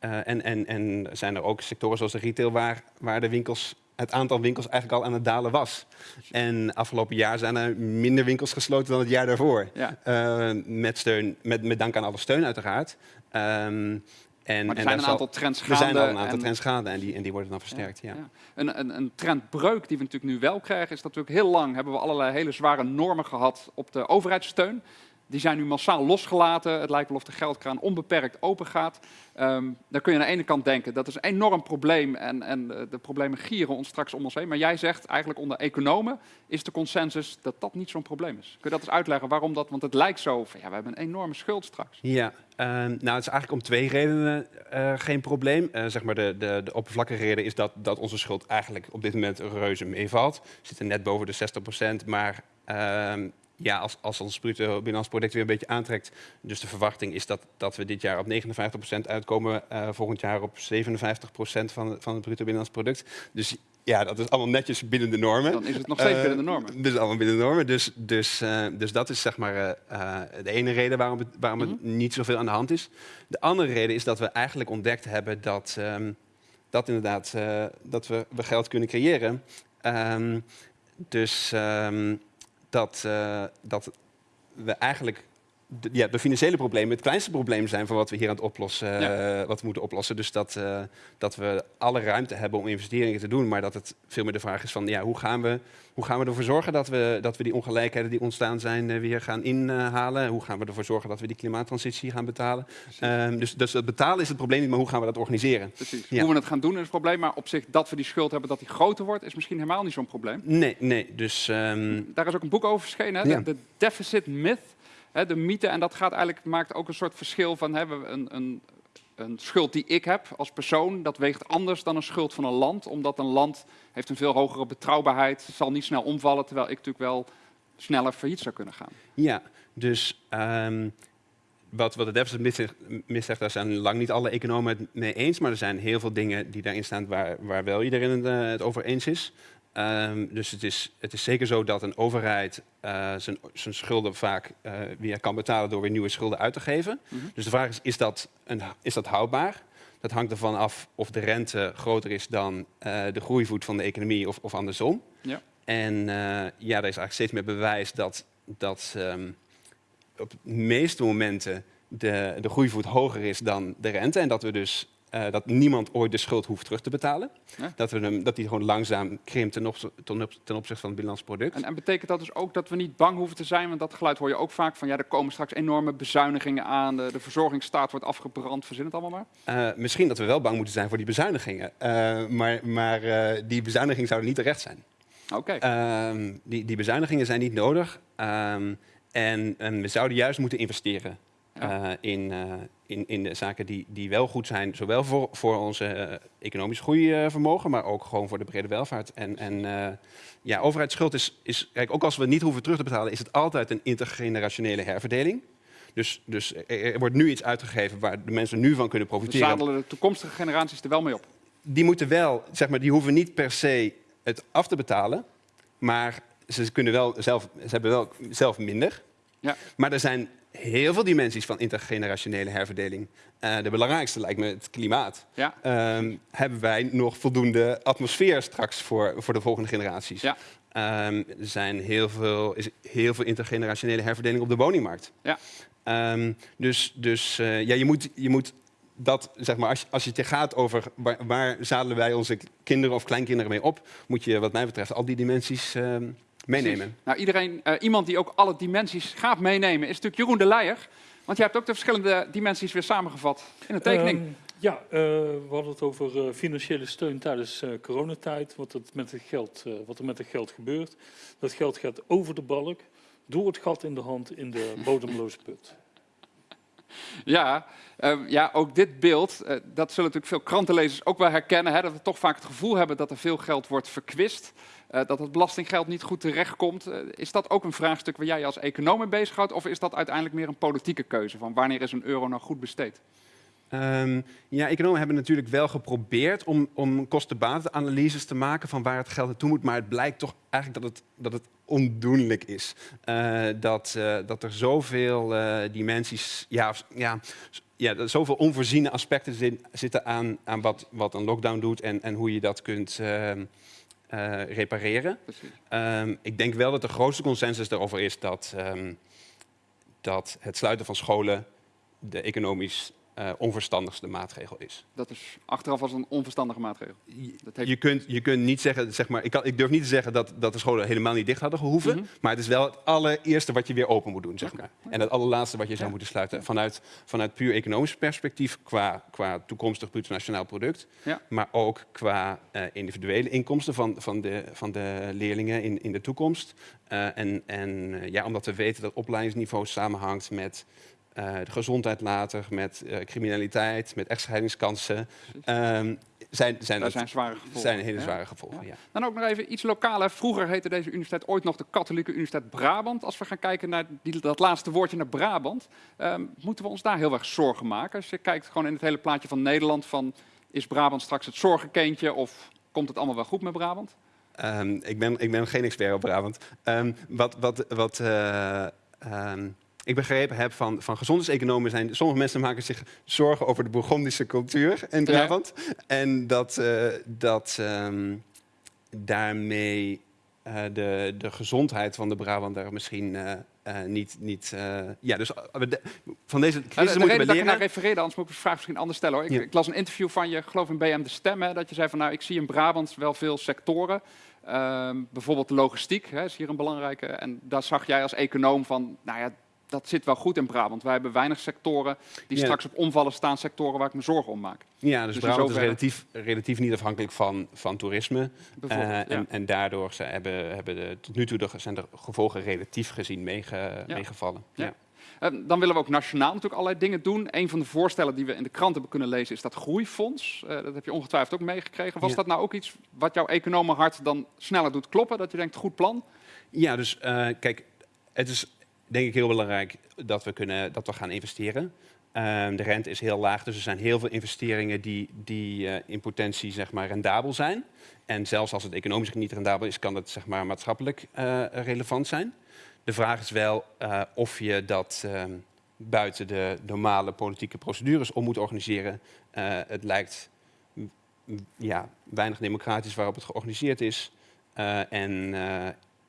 S8: en, en, en zijn er ook sectoren zoals de retail waar, waar de winkels, het aantal winkels eigenlijk al aan het dalen was. En afgelopen jaar zijn er minder winkels gesloten dan het jaar daarvoor.
S1: Ja.
S8: Eh, met, steun, met, met dank aan alle steun uiteraard. Ehm, en,
S1: Maar er
S8: en
S1: zijn een
S8: zal-
S1: aantal trends
S8: Er
S1: gaande.
S8: zijn al een aantal
S1: en-
S8: trends gaande en die, en die worden dan versterkt. Ja.
S1: Ja. Een, een, een trendbreuk die we natuurlijk nu wel krijgen, is dat natuurlijk heel lang hebben we allerlei hele zware normen gehad op de overheidssteun. Die zijn nu massaal losgelaten. Het lijkt wel of de geldkraan onbeperkt open gaat. Ehm dan kun je aan de ene kant denken dat is een enorm probleem en, en eh, de problemen gieren ons straks om ons heen. Maar jij zegt eigenlijk onder economen is de consensus dat dat niet zo'n probleem is. Kun je dat eens uitleggen waarom dat? Want het lijkt zo van ja, we hebben een enorme schuld straks.
S8: Ja, ehm, nou het is eigenlijk om twee redenen eh, geen probleem. Eh, zeg maar de, de, de oppervlakkige reden is dat, dat onze schuld eigenlijk op dit moment reuze meevalt. We zitten net boven de 60% maar ehm, ja, als, als ons bruto binnenlands product weer een beetje aantrekt. Dus de verwachting is dat, dat we dit jaar op 59% uitkomen, eh, volgend jaar op 57% van, van het bruto binnenlands product. Dus ja, dat is allemaal netjes binnen de normen.
S1: Dan is het nog steeds
S8: Eh,
S1: binnen de normen.
S8: Dus allemaal binnen de normen. Dus, dus, eh, dus dat is zeg maar eh, eh, de ene reden waarom het, waarom het niet zoveel aan de hand is. De andere reden is dat we eigenlijk ontdekt hebben dat, ehm, dat inderdaad eh, dat we, we geld kunnen creëren. Ehm, dus ehm, dat, eh, dat we eigenlijk de, ja, de financiële problemen het kleinste probleem zijn van wat we hier aan het oplossen, eh, wat we moeten oplossen. Dus dat, eh, dat we alle ruimte hebben om investeringen te doen, maar dat het veel meer de vraag is van ja, hoe gaan we, hoe gaan we ervoor zorgen dat we, dat we die ongelijkheden die ontstaan zijn eh, weer gaan inhalen? Hoe gaan we ervoor zorgen dat we die klimaattransitie gaan betalen? Ehm, dus, dus het betalen is het probleem niet, maar hoe gaan we dat organiseren?
S1: Precies.
S8: Ja.
S1: Hoe we het gaan doen is het probleem, maar op zich dat we die schuld hebben, dat die groter wordt, is misschien helemaal niet zo'n probleem.
S8: Nee, nee. Dus ehm,
S1: Daar is ook een boek over verschenen, hè?
S8: Ja.
S1: de deficit myth, de mythe. En dat gaat eigenlijk, maakt ook een soort verschil van hè, een, een, een schuld die ik heb als persoon, dat weegt anders dan een schuld van een land. Omdat een land heeft een veel hogere betrouwbaarheid, zal niet snel omvallen, terwijl ik natuurlijk wel sneller failliet zou kunnen gaan.
S8: Ja, dus ehm, wat, wat de deficit myth zegt- daar zijn lang niet alle economen het mee eens, maar er zijn heel veel dingen die daarin staan waar, waar wel iedereen het, eh, het over eens is. Ehm, dus het is, het is zeker zo dat een overheid eh, zijn, zijn schulden vaak eh, weer kan betalen door weer nieuwe schulden uit te geven.
S1: Mhm.
S8: Dus de vraag is, is dat, een, is dat houdbaar? Dat hangt ervan af of de rente groter is dan eh, de groeivoet van de economie of, of andersom.
S1: Ja.
S8: En ja, er is eigenlijk steeds meer bewijs dat, dat ehm, op de meeste momenten de, de groeivoet hoger is dan de rente. En dat we dus eh, dat niemand ooit de schuld hoeft terug te betalen.
S1: Ja.
S8: Dat, we hem, dat die gewoon langzaam krimpt ten, op- ten opzichte van het binnenlands product.
S1: En, en betekent dat dus ook dat we niet bang hoeven te zijn? Want dat geluid hoor je ook vaak van ja, er komen straks enorme bezuinigingen aan, de, de verzorgingsstaat wordt afgebrand, verzin het allemaal maar.
S8: Eh, misschien dat we wel bang moeten zijn voor die bezuinigingen. Eh, maar maar die bezuinigingen zouden niet terecht zijn.
S1: Oké.
S8: Ehm, die, die bezuinigingen zijn niet nodig. Ehm, en, en we zouden juist moeten investeren
S1: Ja.
S8: eh, in, eh, in, in de zaken die, die wel goed zijn. Zowel voor, voor onze eh, economisch groeivermogen, maar ook gewoon voor de brede welvaart. En, en ja, overheidsschuld is, is, kijk, ook als we niet hoeven terug te betalen, is het altijd een intergenerationele herverdeling. Dus, dus er, wordt nu iets uitgegeven waar de mensen nu van kunnen
S1: we
S8: profiteren.
S1: zadelen de toekomstige generaties er wel mee op.
S8: die moeten wel, zeg maar, die hoeven niet per se het af te betalen, maar ze kunnen wel zelf, ze hebben wel zelf minder.
S1: Ja.
S8: Maar er zijn heel veel dimensies van intergenerationele herverdeling. Eh, de belangrijkste lijkt me het klimaat.
S1: Ja.
S8: Ehm, hebben wij nog voldoende atmosfeer straks voor, voor de volgende generaties?
S1: Ja.
S8: Ehm, er zijn heel veel, is heel veel intergenerationele herverdeling op de woningmarkt.
S1: Ja.
S8: Ehm, dus dus eh, ja, je, moet, je moet dat, zeg maar, als, je- als je het gaat over waar, waar zadelen wij onze kinderen of kleinkinderen mee op, moet je wat mij betreft al die dimensies meenemen.
S1: Nou, iedereen, eh, iemand die ook alle dimensies gaat meenemen, is natuurlijk Jeroen de Leijer. Want jij hebt ook de verschillende dimensies weer samengevat in een tekening.
S6: Ehm, ja, eh, we hadden het over eh, financiële steun tijdens eh, coronatijd. Wat, het met het geld, eh, wat er met het geld gebeurt. Dat geld gaat over de balk, door het gat in de hand in de bodemloze put.
S1: Ja, ehm, ja, ook dit beeld, dat zullen natuurlijk veel krantenlezers ook wel herkennen. Hè, dat we toch vaak het gevoel hebben dat er veel geld wordt verkwist. Eh, dat het belastinggeld niet goed terechtkomt. Eh, is dat ook een vraagstuk waar jij als econoom mee bezighoudt? Of is dat uiteindelijk meer een politieke keuze? Van wanneer is een euro nou goed besteed?
S8: Ehm, ja, economen hebben natuurlijk wel geprobeerd om, om kostenbatenanalyses te maken van waar het geld naartoe moet. Maar het blijkt toch eigenlijk dat het, dat het ondoenlijk is. Eh, dat, dat er zoveel dimensies, ja, ja, ja, zoveel onvoorziene aspecten zitten aan, aan wat, wat een lockdown doet en, en hoe je dat kunt eh, repareren. Ehm, ik denk wel dat de grootste consensus daarover is dat, ehm, dat het sluiten van scholen de economisch eh, onverstandigste maatregel is.
S1: Dat is achteraf als een onverstandige maatregel. Dat heeft-
S8: Je kunt, je kunt niet zeggen, zeg maar, ik, kan, ik durf niet te zeggen dat, dat de scholen helemaal niet dicht hadden gehoeven,
S1: Mhm.
S8: maar het is wel het allereerste wat je weer open moet doen, zeg maar. En het allerlaatste wat je zou
S1: Ja.
S8: moeten sluiten vanuit, vanuit puur economisch perspectief, qua, qua toekomstig bruto nationaal product,
S1: Ja.
S8: maar ook qua eh, individuele inkomsten van, van, de, van de leerlingen in, in de toekomst. Eh, en en ja, omdat we weten dat opleidingsniveau samenhangt met de gezondheid later, met eh, criminaliteit, met echtscheidingskansen, ehm, zijn, zijn, het-
S1: zijn zware gevolgen.
S8: zijn hele zware gevolgen. Ja.
S1: Dan ook nog even iets lokaler. Vroeger heette deze universiteit ooit nog de Katholieke Universiteit Brabant. Als we gaan kijken naar die, dat laatste woordje naar Brabant, ehm, moeten we ons daar heel erg zorgen maken? Als je kijkt gewoon in het hele plaatje van Nederland, van is Brabant straks het zorgenkindje of komt het allemaal wel goed met Brabant?
S8: Ehm, ik, ben, ik ben geen expert op Brabant. Ehm, wat wat, wat eh, ehm, ik begrepen heb van, van gezondheidseconomen zijn... sommige mensen maken zich zorgen over de Bourgondische cultuur in
S1: Ja.
S8: Brabant. En dat, eh, dat ehm, daarmee eh, de, de gezondheid van de Brabander misschien... eh, niet, niet eh, ja, dus de- van deze
S1: Nou, de,
S8: crisis
S1: de
S8: moeten
S1: reden
S8: we
S1: dat ik refereerde, anders moet ik de vraag misschien anders stellen. Hoor. Ik,
S8: Ja.
S1: ik las een interview van je, geloof in BM De Stem, hè, dat je zei van nou, ik zie in Brabant wel veel sectoren. Ehm, bijvoorbeeld de logistiek hè, is hier een belangrijke. En daar zag jij als econoom van, nou ja, dat zit wel goed in Brabant. Wij hebben weinig sectoren die
S8: Ja.
S1: straks op omvallen staan, sectoren waar ik me zorgen om maak.
S8: Ja, dus,
S1: Dus
S8: Brabant is relatief, relatief niet afhankelijk van, van toerisme. Eh,
S1: ja.
S8: en, en daardoor ze hebben, hebben de, tot nu toe de, zijn de gevolgen relatief gezien meege,
S1: Ja.
S8: meegevallen.
S1: Ja. Eh, dan willen we ook nationaal natuurlijk allerlei dingen doen. Een van de voorstellen die we in de krant hebben kunnen lezen is dat groeifonds. Eh, dat heb je ongetwijfeld ook meegekregen. Was dat nou ook iets wat jouw economenhart dan sneller doet kloppen? Dat je denkt, goed plan?
S8: Ja, dus kijk, het is denk ik heel belangrijk dat we, kunnen, dat we gaan investeren. Ehm, de rente is heel laag, dus er zijn heel veel investeringen die, die eh, in potentie zeg maar, rendabel zijn. En zelfs als het economisch niet rendabel is, kan het zeg maar, maatschappelijk eh, relevant zijn. De vraag is wel eh, of je dat ehm, buiten de normale politieke procedures om moet organiseren. Het lijkt ja, weinig democratisch waarop het georganiseerd is. En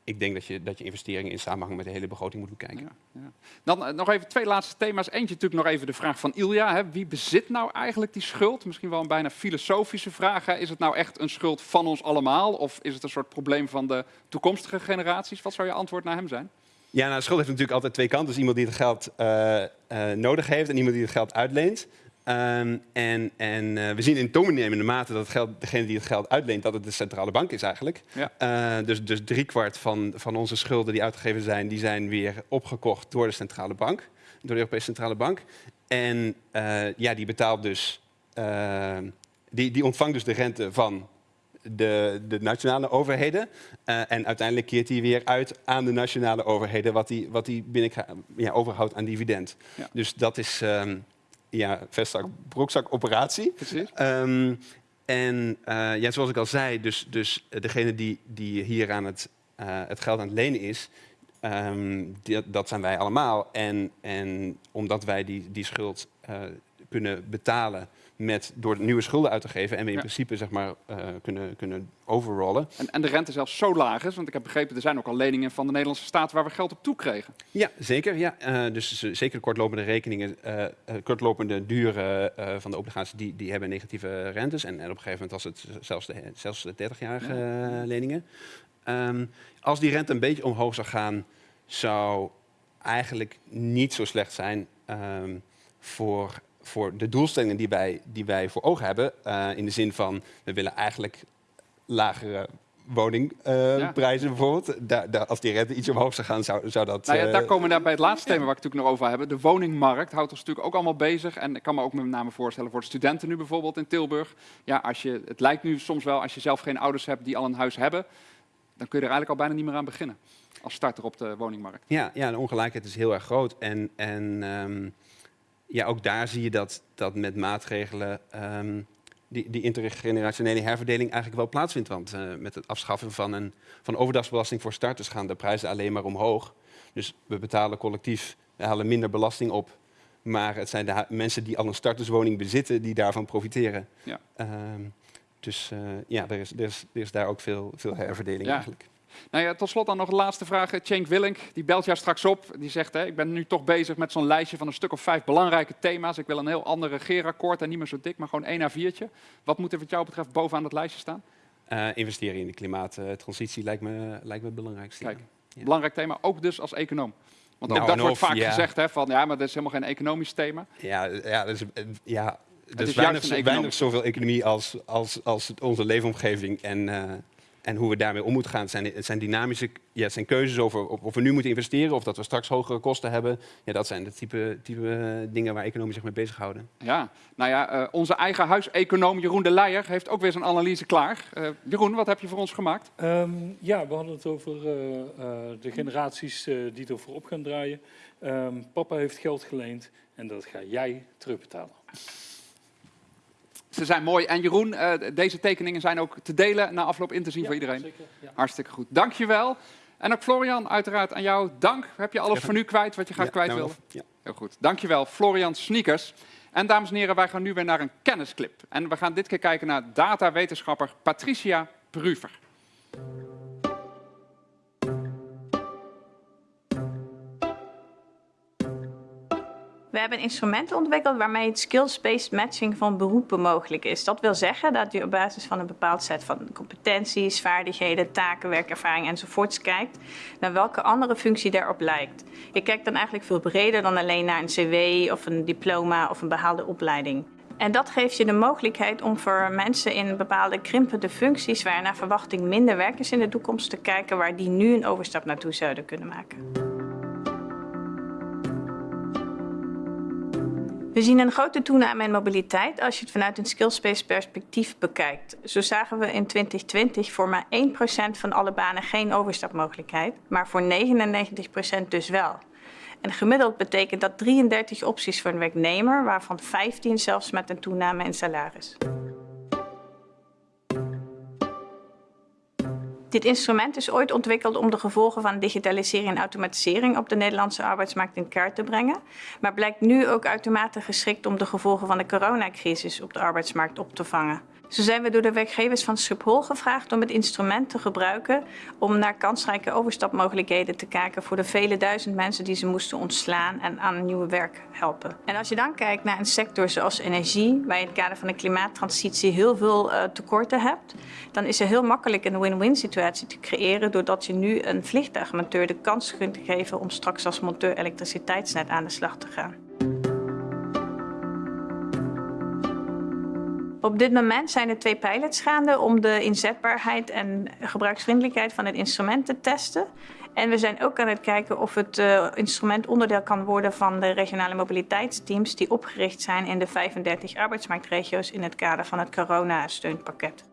S8: ik denk dat je, dat je investeringen in samenhang met de hele begroting moet bekijken.
S1: Ja, ja. Dan eh, nog even twee laatste thema's. Eentje natuurlijk nog even de vraag van Ilja. Hè. Wie bezit nou eigenlijk die schuld? Misschien wel een bijna filosofische vraag. Hè. Is het nou echt een schuld van ons allemaal? Of is het een soort probleem van de toekomstige generaties? Wat zou je antwoord naar hem zijn?
S8: Ja, nou, schuld heeft natuurlijk altijd twee kanten. Dus iemand die het geld eh, eh, nodig heeft en iemand die het geld uitleent. Ehm, en en eh, we zien in toenemende mate dat het geld, degene die het geld uitleent, dat het de centrale bank is eigenlijk.
S1: Ja.
S8: Eh, dus, dus driekwart van, van onze schulden die uitgegeven zijn, die zijn weer opgekocht door de centrale bank, door de Europese Centrale Bank. En eh, ja, die betaalt dus, die, die ontvangt dus de rente van de, de nationale overheden. En uiteindelijk keert hij weer uit aan de nationale overheden wat hij wat die binnen ja, overhoudt aan dividend.
S1: Ja.
S8: Dus dat is ehm ja, vestzak, broekzak operatie.
S1: Precies.
S8: Ehm, En eh, ja, zoals ik al zei, dus, dus degene die, die hier aan het, eh, het geld aan het lenen is, ehm, die- dat zijn wij allemaal. En, en omdat wij die, die schuld eh, kunnen betalen met, door nieuwe schulden uit te geven en we in
S1: Ja.
S8: principe zeg maar, eh, kunnen, kunnen overrollen.
S1: En, en de rente zelfs zo laag is, want ik heb begrepen, er zijn ook al leningen van de Nederlandse staat waar we geld op toekregen.
S8: Ja, zeker. Ja. Eh, dus zeker kortlopende rekeningen, eh, kortlopende duren van de obligaties, die, die hebben negatieve rentes. En, en op een gegeven moment was het zelfs de, zelfs de 30-jarige eh, leningen. Ehm, als die rente een beetje omhoog zou gaan, zou eigenlijk niet zo slecht zijn ehm, voor, voor de doelstellingen die wij, die wij voor ogen hebben. Eh, in de zin van, we willen eigenlijk lagere woningprijzen bijvoorbeeld. Daar, daar, als die rente iets omhoog zou gaan, zou, zou dat...
S1: Nou ja,
S8: eh,
S1: daar komen we bij het laatste thema waar ik het natuurlijk nog over hebben. De woningmarkt houdt ons natuurlijk ook allemaal bezig. En ik kan me ook met name voorstellen voor de studenten nu bijvoorbeeld in Tilburg. Ja, als je, het lijkt nu soms wel, als je zelf geen ouders hebt die al een huis hebben, dan kun je er eigenlijk al bijna niet meer aan beginnen. Als starter op de woningmarkt.
S8: Ja, ja, de ongelijkheid is heel erg groot. En, en ehm, ja, ook daar zie je dat, dat met maatregelen ehm, die, die intergenerationele herverdeling eigenlijk wel plaatsvindt. Want eh, met het afschaffen van een van overdagsbelasting voor starters gaan de prijzen alleen maar omhoog. Dus we betalen collectief, we halen minder belasting op. Maar het zijn de mensen die al een starterswoning bezitten die daarvan profiteren.
S1: Ja.
S8: Ehm, dus eh, ja, er is, er, is, er is daar ook veel, veel herverdeling
S1: Ja.
S8: eigenlijk.
S1: Nou ja, tot slot dan nog een laatste vraag. Cenk Willink, die belt jou straks op. Die zegt, hè, ik ben nu toch bezig met zo'n lijstje van een stuk of vijf belangrijke thema's. Ik wil een heel ander regeerakkoord en niet meer zo dik, maar gewoon één A4'tje. Wat moet er wat jou betreft bovenaan dat lijstje staan?
S8: Eh, investeren in de klimaattransitie lijkt me, lijkt me het belangrijkste.
S1: Kijk,
S8: Ja.
S1: belangrijk thema, ook dus als econoom. Want
S8: Nou,
S1: ook dat
S8: en
S1: wordt vaak
S8: ja.
S1: gezegd, hè, van ja, maar dat is helemaal geen economisch thema.
S8: Ja, ja, dat eh, ja, er
S1: is
S8: is
S1: juist
S8: weinig, weinig
S1: economie.
S8: zoveel economie als, als, als onze leefomgeving en, eh, en hoe we daarmee om moeten gaan. Het zijn, het zijn dynamische ja, het zijn keuzes over of, we nu moeten investeren of dat we straks hogere kosten hebben. Ja, dat zijn de type, type eh, dingen waar economen zich mee bezighouden.
S1: Ja, nou ja, eh, onze eigen huiseconoom Jeroen de Leijer heeft ook weer zijn analyse klaar. Eh, Jeroen, wat heb je voor ons gemaakt?
S6: Ehm, ja, we hadden het over eh, eh, de generaties die ervoor op gaan draaien. Ehm, papa heeft geld geleend en dat ga jij terugbetalen.
S1: Ze zijn mooi. En Jeroen, eh, deze tekeningen zijn ook te delen na afloop in te zien voor iedereen.
S6: Zeker, ja.
S1: Hartstikke goed. Dankjewel. En ook Florian, uiteraard aan jou. Dank. Heb je alles
S8: Ja.
S1: voor nu kwijt wat je graag
S8: Ja,
S1: kwijt
S8: nou? Ja.
S1: Heel goed. Dankjewel, Florian Sneakers. En dames en heren, wij gaan nu weer naar een kennisclip. En we gaan dit keer kijken naar datawetenschapper Patricia Pruver.
S9: We hebben instrumenten ontwikkeld waarmee het skills-based matching van beroepen mogelijk is. Dat wil zeggen dat je op basis van een bepaald set van competenties, vaardigheden, taken, werkervaring enzovoorts kijkt naar welke andere functie daarop lijkt. Je kijkt dan eigenlijk veel breder dan alleen naar een cv of een diploma of een behaalde opleiding. En dat geeft je de mogelijkheid om voor mensen in bepaalde krimpende functies waar naar verwachting minder werk is in de toekomst te kijken waar die nu een overstap naartoe zouden kunnen maken. We zien een grote toename in mobiliteit als je het vanuit een skillspace perspectief bekijkt. Zo zagen we in 2020 voor maar 1% van alle banen geen overstapmogelijkheid, maar voor 99% dus wel. En gemiddeld betekent dat 33 opties voor een werknemer, waarvan 15 zelfs met een toename in salaris. Dit instrument is ooit ontwikkeld om de gevolgen van digitalisering en automatisering op de Nederlandse arbeidsmarkt in kaart te brengen, maar blijkt nu ook uitermate geschikt om de gevolgen van de coronacrisis op de arbeidsmarkt op te vangen. Zo zijn we door de werkgevers van Schiphol gevraagd om het instrument te gebruiken om naar kansrijke overstapmogelijkheden te kijken voor de vele duizend mensen die ze moesten ontslaan en aan nieuw werk helpen. En als je dan kijkt naar een sector zoals energie, waar je in het kader van de klimaattransitie heel veel uh, tekorten hebt, dan is er heel makkelijk een win-win situatie te creëren doordat je nu een vliegtuigmonteur de kans kunt geven om straks als monteur elektriciteitsnet aan de slag te gaan. Op dit moment zijn er twee pilots gaande om de inzetbaarheid en gebruiksvriendelijkheid van het instrument te testen. En we zijn ook aan het kijken of het uh, instrument onderdeel kan worden van de regionale mobiliteitsteams die opgericht zijn in de 35 arbeidsmarktregio's in het kader van het corona-steunpakket.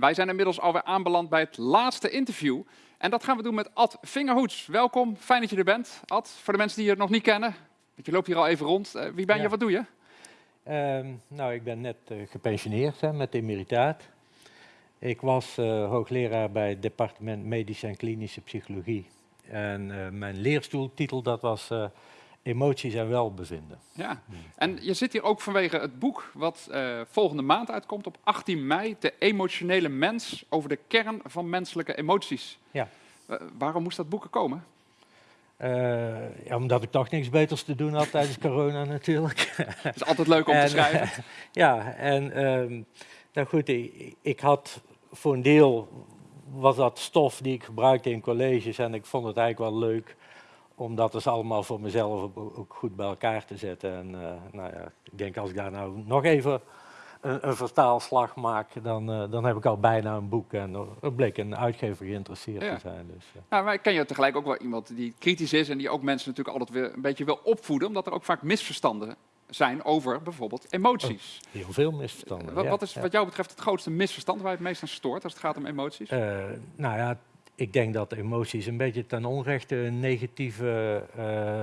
S1: Wij zijn inmiddels alweer aanbeland bij het laatste interview. En dat gaan we doen met Ad Vingerhoets. Welkom, fijn dat je er bent. Ad, voor de mensen die je nog niet kennen, want je loopt hier al even rond. Eh, wie ben je, wat doe je?
S10: Ehm, nou, ik ben net eh, gepensioneerd hè, met emeritaat. Ik was eh, hoogleraar bij het departement Medische en Klinische Psychologie. En mijn leerstoeltitel dat was Emoties en Welbevinden.
S1: Ja. En je zit hier ook vanwege het boek wat eh, volgende maand uitkomt op 18 mei. De emotionele mens over de kern van menselijke emoties.
S10: Ja.
S1: Eh, waarom moest dat boek er komen?
S10: Eh, ja, omdat ik toch niks beters te doen had tijdens corona natuurlijk.
S1: Het is altijd leuk om te
S10: En,
S1: schrijven.
S10: ja, en ehm, nou goed, ik, ik had voor een deel was dat stof die ik gebruikte in colleges en ik vond het eigenlijk wel leuk om dat dus allemaal voor mezelf ook- goed bij elkaar te zetten. En eh, nou ja, ik denk als ik daar nou nog even een, een vertaalslag maak, dan, eh, dan heb ik al bijna een boek. En er- er bleek een uitgever geïnteresseerd
S1: Ja.
S10: te zijn. Dus, eh.
S1: Nou, maar ik ken je tegelijk ook wel iemand die kritisch is en die ook mensen natuurlijk altijd weer een beetje wil opvoeden, omdat er ook vaak misverstanden zijn over bijvoorbeeld emoties.
S10: heel veel misverstanden.
S1: wat,
S10: ja,
S1: wat is wat jou betreft het grootste misverstand waar je het meest aan stoort als het gaat om emoties?
S10: Eh, nou ja, ik denk dat emoties een beetje ten onrechte een negatieve eh,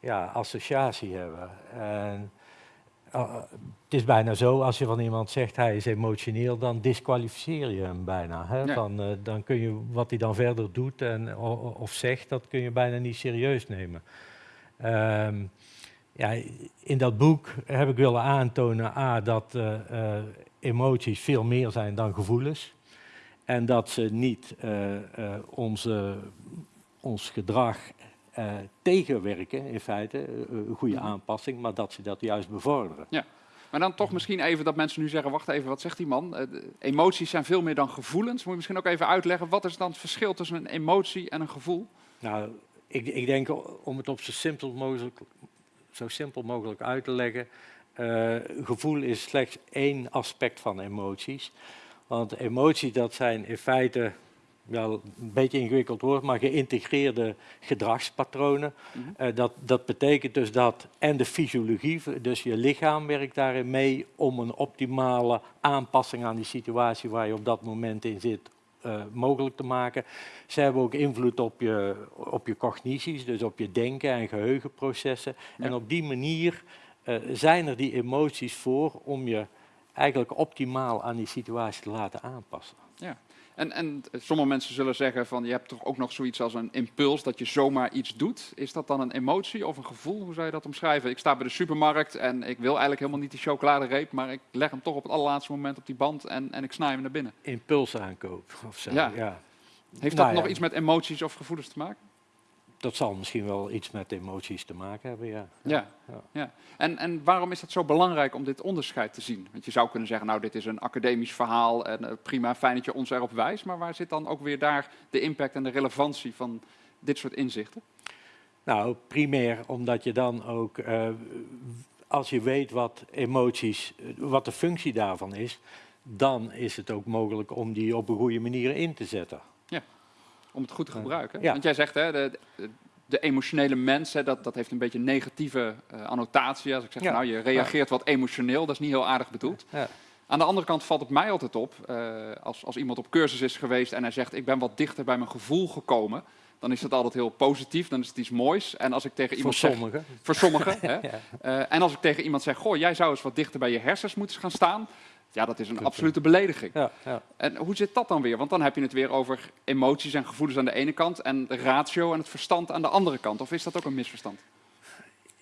S10: ja, associatie hebben. En, eh, het is bijna zo, als je van iemand zegt hij is emotioneel, dan disqualificeer je hem bijna. Hè? Dan, eh, dan kun je wat hij dan verder doet en, of zegt, dat kun je bijna niet serieus nemen. Ehm, ja, in dat boek heb ik willen aantonen A, dat emoties veel meer zijn dan gevoelens. En dat ze niet eh, eh, onze, ons gedrag eh, tegenwerken, in feite, een goede
S1: Mhm.
S10: aanpassing, maar dat ze dat juist bevorderen.
S1: Maar dan toch misschien even dat mensen nu zeggen, wacht even, wat zegt die man? Emoties zijn veel meer dan gevoelens. Moet je misschien ook even uitleggen, wat is dan het verschil tussen een emotie en een gevoel?
S10: Nou, ik, ik denk om het op zo simpel mogelijk, zo simpel mogelijk uit te leggen. gevoel is slechts één aspect van emoties. Want emoties, dat zijn in feite, wel een beetje ingewikkeld woord, maar geïntegreerde gedragspatronen.
S1: Mhm.
S10: Eh, dat, dat betekent dus dat, en de fysiologie, dus je lichaam werkt daarin mee om een optimale aanpassing aan die situatie waar je op dat moment in zit eh, mogelijk te maken. Ze hebben ook invloed op je, op je cognities, dus op je denken en geheugenprocessen.
S1: Ja.
S10: En op die manier eh, zijn er die emoties voor om je eigenlijk optimaal aan die situatie te laten aanpassen.
S1: En, en sommige mensen zullen zeggen van, je hebt toch ook nog zoiets als een impuls, dat je zomaar iets doet. Is dat dan een emotie of een gevoel? Hoe zou je dat omschrijven? Ik sta bij de supermarkt en ik wil eigenlijk helemaal niet die chocoladereep, maar ik leg hem toch op het allerlaatste moment op die band en, en ik snij hem naar binnen.
S10: Impulsaankoop of zo.
S1: Ja.
S10: Ja.
S1: Heeft
S10: Nou
S1: dat
S10: ja.
S1: nog iets met emoties of gevoelens te maken?
S10: Dat zal misschien wel iets met emoties te maken hebben, ja.
S1: Ja.
S10: Ja.
S1: ja. En, en waarom is het zo belangrijk om dit onderscheid te zien? Want je zou kunnen zeggen, nou, dit is een academisch verhaal en eh, prima, fijn dat je ons erop wijst. Maar waar zit dan ook weer daar de impact en de relevantie van dit soort inzichten?
S10: Nou, primair omdat je dan ook, eh, als je weet wat emoties, wat de functie daarvan is, dan is het ook mogelijk om die op een goede manier in te zetten.
S1: Om het goed te gebruiken.
S10: ja.
S1: Want jij zegt, hè, de, de, emotionele mens, hè, dat, dat heeft een beetje een negatieve eh, annotatie. Als ik zeg,
S10: Ja.
S1: nou, je reageert wat emotioneel, dat is niet heel aardig bedoeld.
S10: Ja.
S1: Aan de andere kant valt het mij altijd op, eh, als, als iemand op cursus is geweest en hij zegt, ik ben wat dichter bij mijn gevoel gekomen, dan is dat altijd heel positief, dan is het iets moois. En als ik tegen
S10: Voor
S1: iemand zeg,
S10: sommigen.
S1: voor sommigen, hè, eh, en als ik tegen iemand zeg, goh, jij zou eens wat dichter bij je hersens moeten gaan staan, ja, dat is een absolute belediging.
S10: Ja, ja.
S1: En hoe zit dat dan weer? Want dan heb je het weer over emoties en gevoelens aan de ene kant en de ratio en het verstand aan de andere kant. Of is dat ook een misverstand?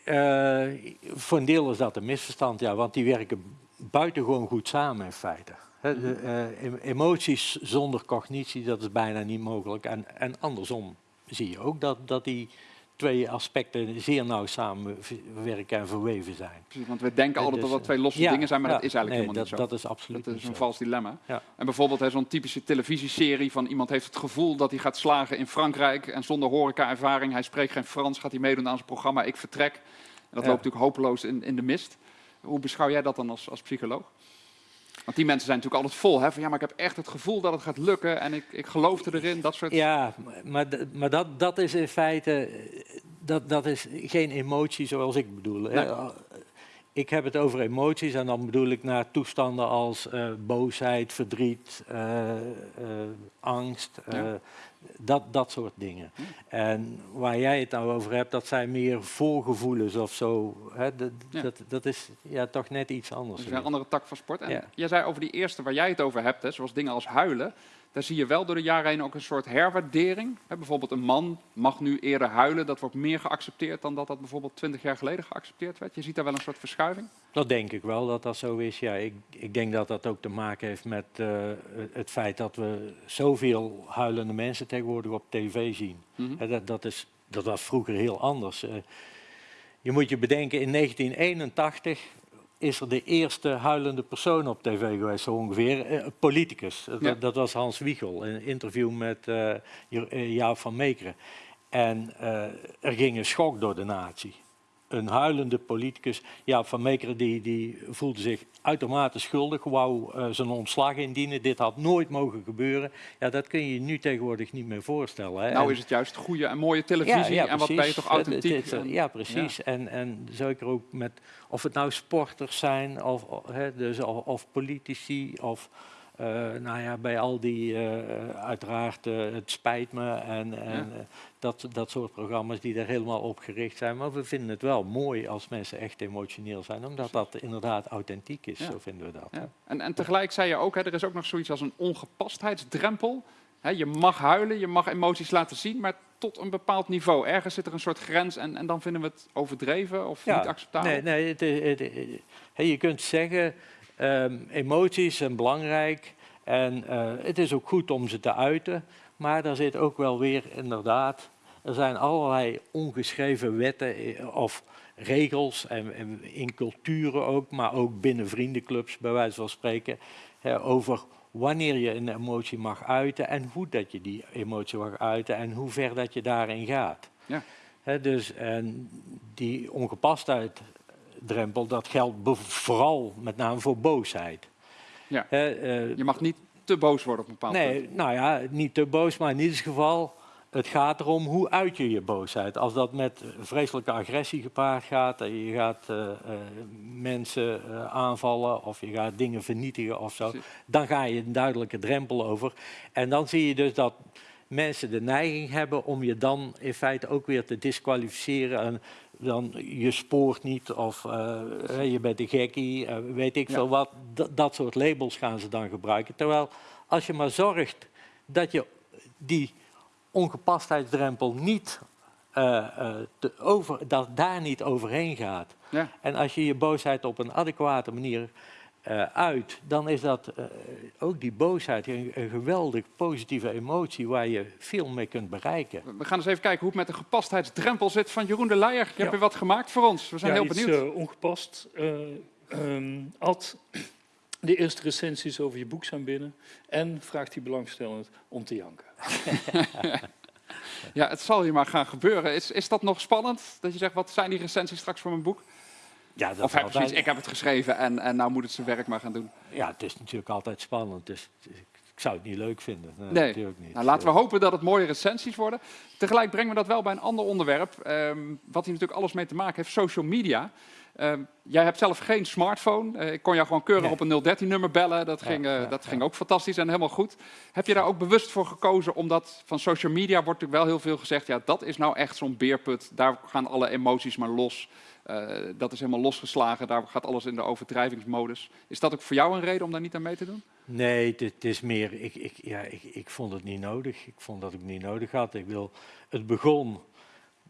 S10: Eh, voor een deel is dat een misverstand, ja, want die werken buitengewoon goed samen in feite. De, eh, em- emoties zonder cognitie, dat is bijna niet mogelijk. En, en andersom zie je ook dat, dat die twee aspecten zeer nauw samenwerken en verweven zijn.
S1: Precies, want we denken
S10: Eh,
S1: altijd
S10: dus,
S1: dat dat twee losse
S10: ja,
S1: dingen zijn, maar
S10: ja,
S1: dat is eigenlijk
S10: nee,
S1: helemaal
S10: dat,
S1: niet zo.
S10: Dat is absoluut
S1: Dat is een
S10: zo.
S1: vals dilemma.
S10: Ja.
S1: En bijvoorbeeld zo'n typische televisieserie van iemand heeft het gevoel dat hij gaat slagen in Frankrijk en zonder horeca-ervaring, hij spreekt geen Frans, gaat hij meedoen aan zijn programma Ik Vertrek. En dat loopt natuurlijk hopeloos in, in de mist. Hoe beschouw jij dat dan als, als psycholoog? Want die mensen zijn natuurlijk altijd vol hè, van ja, maar ik heb echt het gevoel dat het gaat lukken en ik, ik geloof erin, dat soort...
S10: Ja, maar, maar dat, dat is in feite, eh, dat, dat is geen emotie zoals ik bedoel.
S1: Nee.
S10: Eh, ik heb het over emoties en dan bedoel ik naar toestanden als eh, boosheid, verdriet, angst,
S1: Ja.
S10: Dat, dat soort dingen. En waar jij het nou over hebt, dat zijn meer voorgevoelens of zo. Hè? Dat,
S1: Ja.
S10: dat, dat is ja, toch net iets anders.
S1: Dat is een andere tak van sport. En
S10: Ja.
S1: jij zei over die eerste waar jij het over hebt, hè, zoals dingen als huilen. Daar zie je wel door de jaren heen ook een soort herwaardering. Bijvoorbeeld een man mag nu eerder huilen. Dat wordt meer geaccepteerd dan dat dat bijvoorbeeld 20 jaar geleden geaccepteerd werd. Je ziet daar wel een soort verschuiving.
S10: Dat denk ik wel dat dat zo is. Ja, ik, ik denk dat dat ook te maken heeft met eh, het feit dat we zoveel huilende mensen tegenwoordig op tv zien.
S1: Mhm.
S10: Dat, dat, is, dat was vroeger heel anders. Eh, je moet je bedenken, in 1981 is er de eerste huilende persoon op tv geweest, zo ongeveer. Eh, Een politicus. Dat-
S1: Ja.
S10: Dat, was Hans Wiegel, in een interview met eh eh, Jaap van Meekeren. En eh, er ging een schok door de natie. Een huilende politicus, Jaap van Meekeren, die, die voelde zich uitermate schuldig, wou eh, zijn ontslag indienen. Dit had nooit mogen gebeuren. Ja, dat kun je je nu tegenwoordig niet meer voorstellen. Hè.
S1: Nou
S10: En-
S1: is het juist goede en mooie televisie. en wat ben je toch
S10: Het- het-
S1: authentiek.
S10: het- ja, precies. En, en zeker ook met, of het nou sporters zijn, of, of, hè, dus, of, of politici, of eh, nou ja, bij al die, eh, uiteraard, eh, het spijt me en, en
S1: Ja.
S10: dat, dat soort programma's die daar helemaal op gericht zijn. Maar we vinden het wel mooi als mensen echt emotioneel zijn, omdat dat inderdaad authentiek is,
S1: Ja.
S10: zo vinden we dat.
S1: Ja. En, en tegelijk zei je ook, hè, er is ook nog zoiets als een ongepastheidsdrempel. Hè, je mag huilen, je mag emoties laten zien, maar tot een bepaald niveau. Ergens zit er een soort grens en, en dan vinden we het overdreven of niet acceptabel.
S10: Nee, nee het, het- het- hè, je kunt zeggen, ehm, emoties zijn belangrijk en eh, het is ook goed om ze te uiten. Maar daar zit ook wel weer inderdaad, er zijn allerlei ongeschreven wetten eh, of regels en, en in culturen ook, maar ook binnen vriendenclubs bij wijze van spreken, hè, over wanneer je een emotie mag uiten en hoe dat je die emotie mag uiten en hoe ver dat je daarin gaat.
S1: Ja.
S10: Dus en die ongepastheid-drempel, dat geldt vooral met name voor boosheid.
S1: Ja.
S10: Eh,
S1: Je mag niet te boos worden op een bepaald punt.
S10: nee, nou ja, niet te boos, maar in ieder geval, het gaat erom hoe uit je je boosheid. Als dat met vreselijke agressie gepaard gaat, en je gaat eh, eh, mensen aanvallen of je gaat dingen vernietigen of zo, dan ga je een duidelijke drempel over. En dan zie je dus dat mensen de neiging hebben om je dan in feite ook weer te disqualificeren. En dan je spoort niet of eh, je bent een gekkie, eh, weet ik
S1: Ja.
S10: veel wat. Dat, dat soort labels gaan ze dan gebruiken. Terwijl als je maar zorgt dat je die ongepastheidsdrempel niet eh, te over, dat daar niet overheen gaat.
S1: Ja.
S10: En als je je boosheid op een adequate manier eh, uit, dan is dat eh, ook die boosheid een, een geweldig positieve emotie waar je veel mee kunt bereiken.
S1: We gaan eens even kijken hoe het met de gepastheidsdrempel zit van Jeroen de Leijer. Je
S6: Ja.
S1: hebt weer wat gemaakt voor ons. We zijn
S6: ja,
S1: heel
S6: iets,
S1: benieuwd.
S6: eh, ongepast. Eh, ehm, Ad, de eerste recensies over je boek zijn binnen. En vraagt hij belangstellend om te janken.
S1: Ja, het zal hier maar gaan gebeuren. Is, is dat nog spannend? Dat je zegt, wat zijn die recensies straks voor mijn boek?
S10: Ja, dat
S1: Of
S10: altijd-
S1: zoiets, ik heb het geschreven en, en nou moet het zijn werk maar gaan doen.
S10: ja, het is natuurlijk altijd spannend. Dus ik zou het niet leuk vinden. Nee,
S1: Nee.
S10: natuurlijk niet.
S1: Nou, laten we
S10: Eh,
S1: hopen dat het mooie recensies worden. Tegelijk brengen we dat wel bij een ander onderwerp, ehm, wat hier natuurlijk alles mee te maken heeft, social media. Ehm, jij hebt zelf geen smartphone. Eh, ik kon jou gewoon keurig
S10: Nee.
S1: op een 013-nummer bellen. Dat, ging, eh,
S10: ja,
S1: dat
S10: ja.
S1: ging ook fantastisch en helemaal goed. Heb je daar ook bewust voor gekozen? Omdat van social media wordt natuurlijk wel heel veel gezegd... ja, dat is nou echt zo'n beerput. Daar gaan alle emoties maar los. Eh, dat is helemaal losgeslagen. Daar gaat alles in de overdrijvingsmodus. Is dat ook voor jou een reden om daar niet aan mee te doen?
S10: Nee, het, is meer, ik, ik, ja, ik, ik vond het niet nodig. Ik vond dat ik het niet nodig had. Ik wil, het begon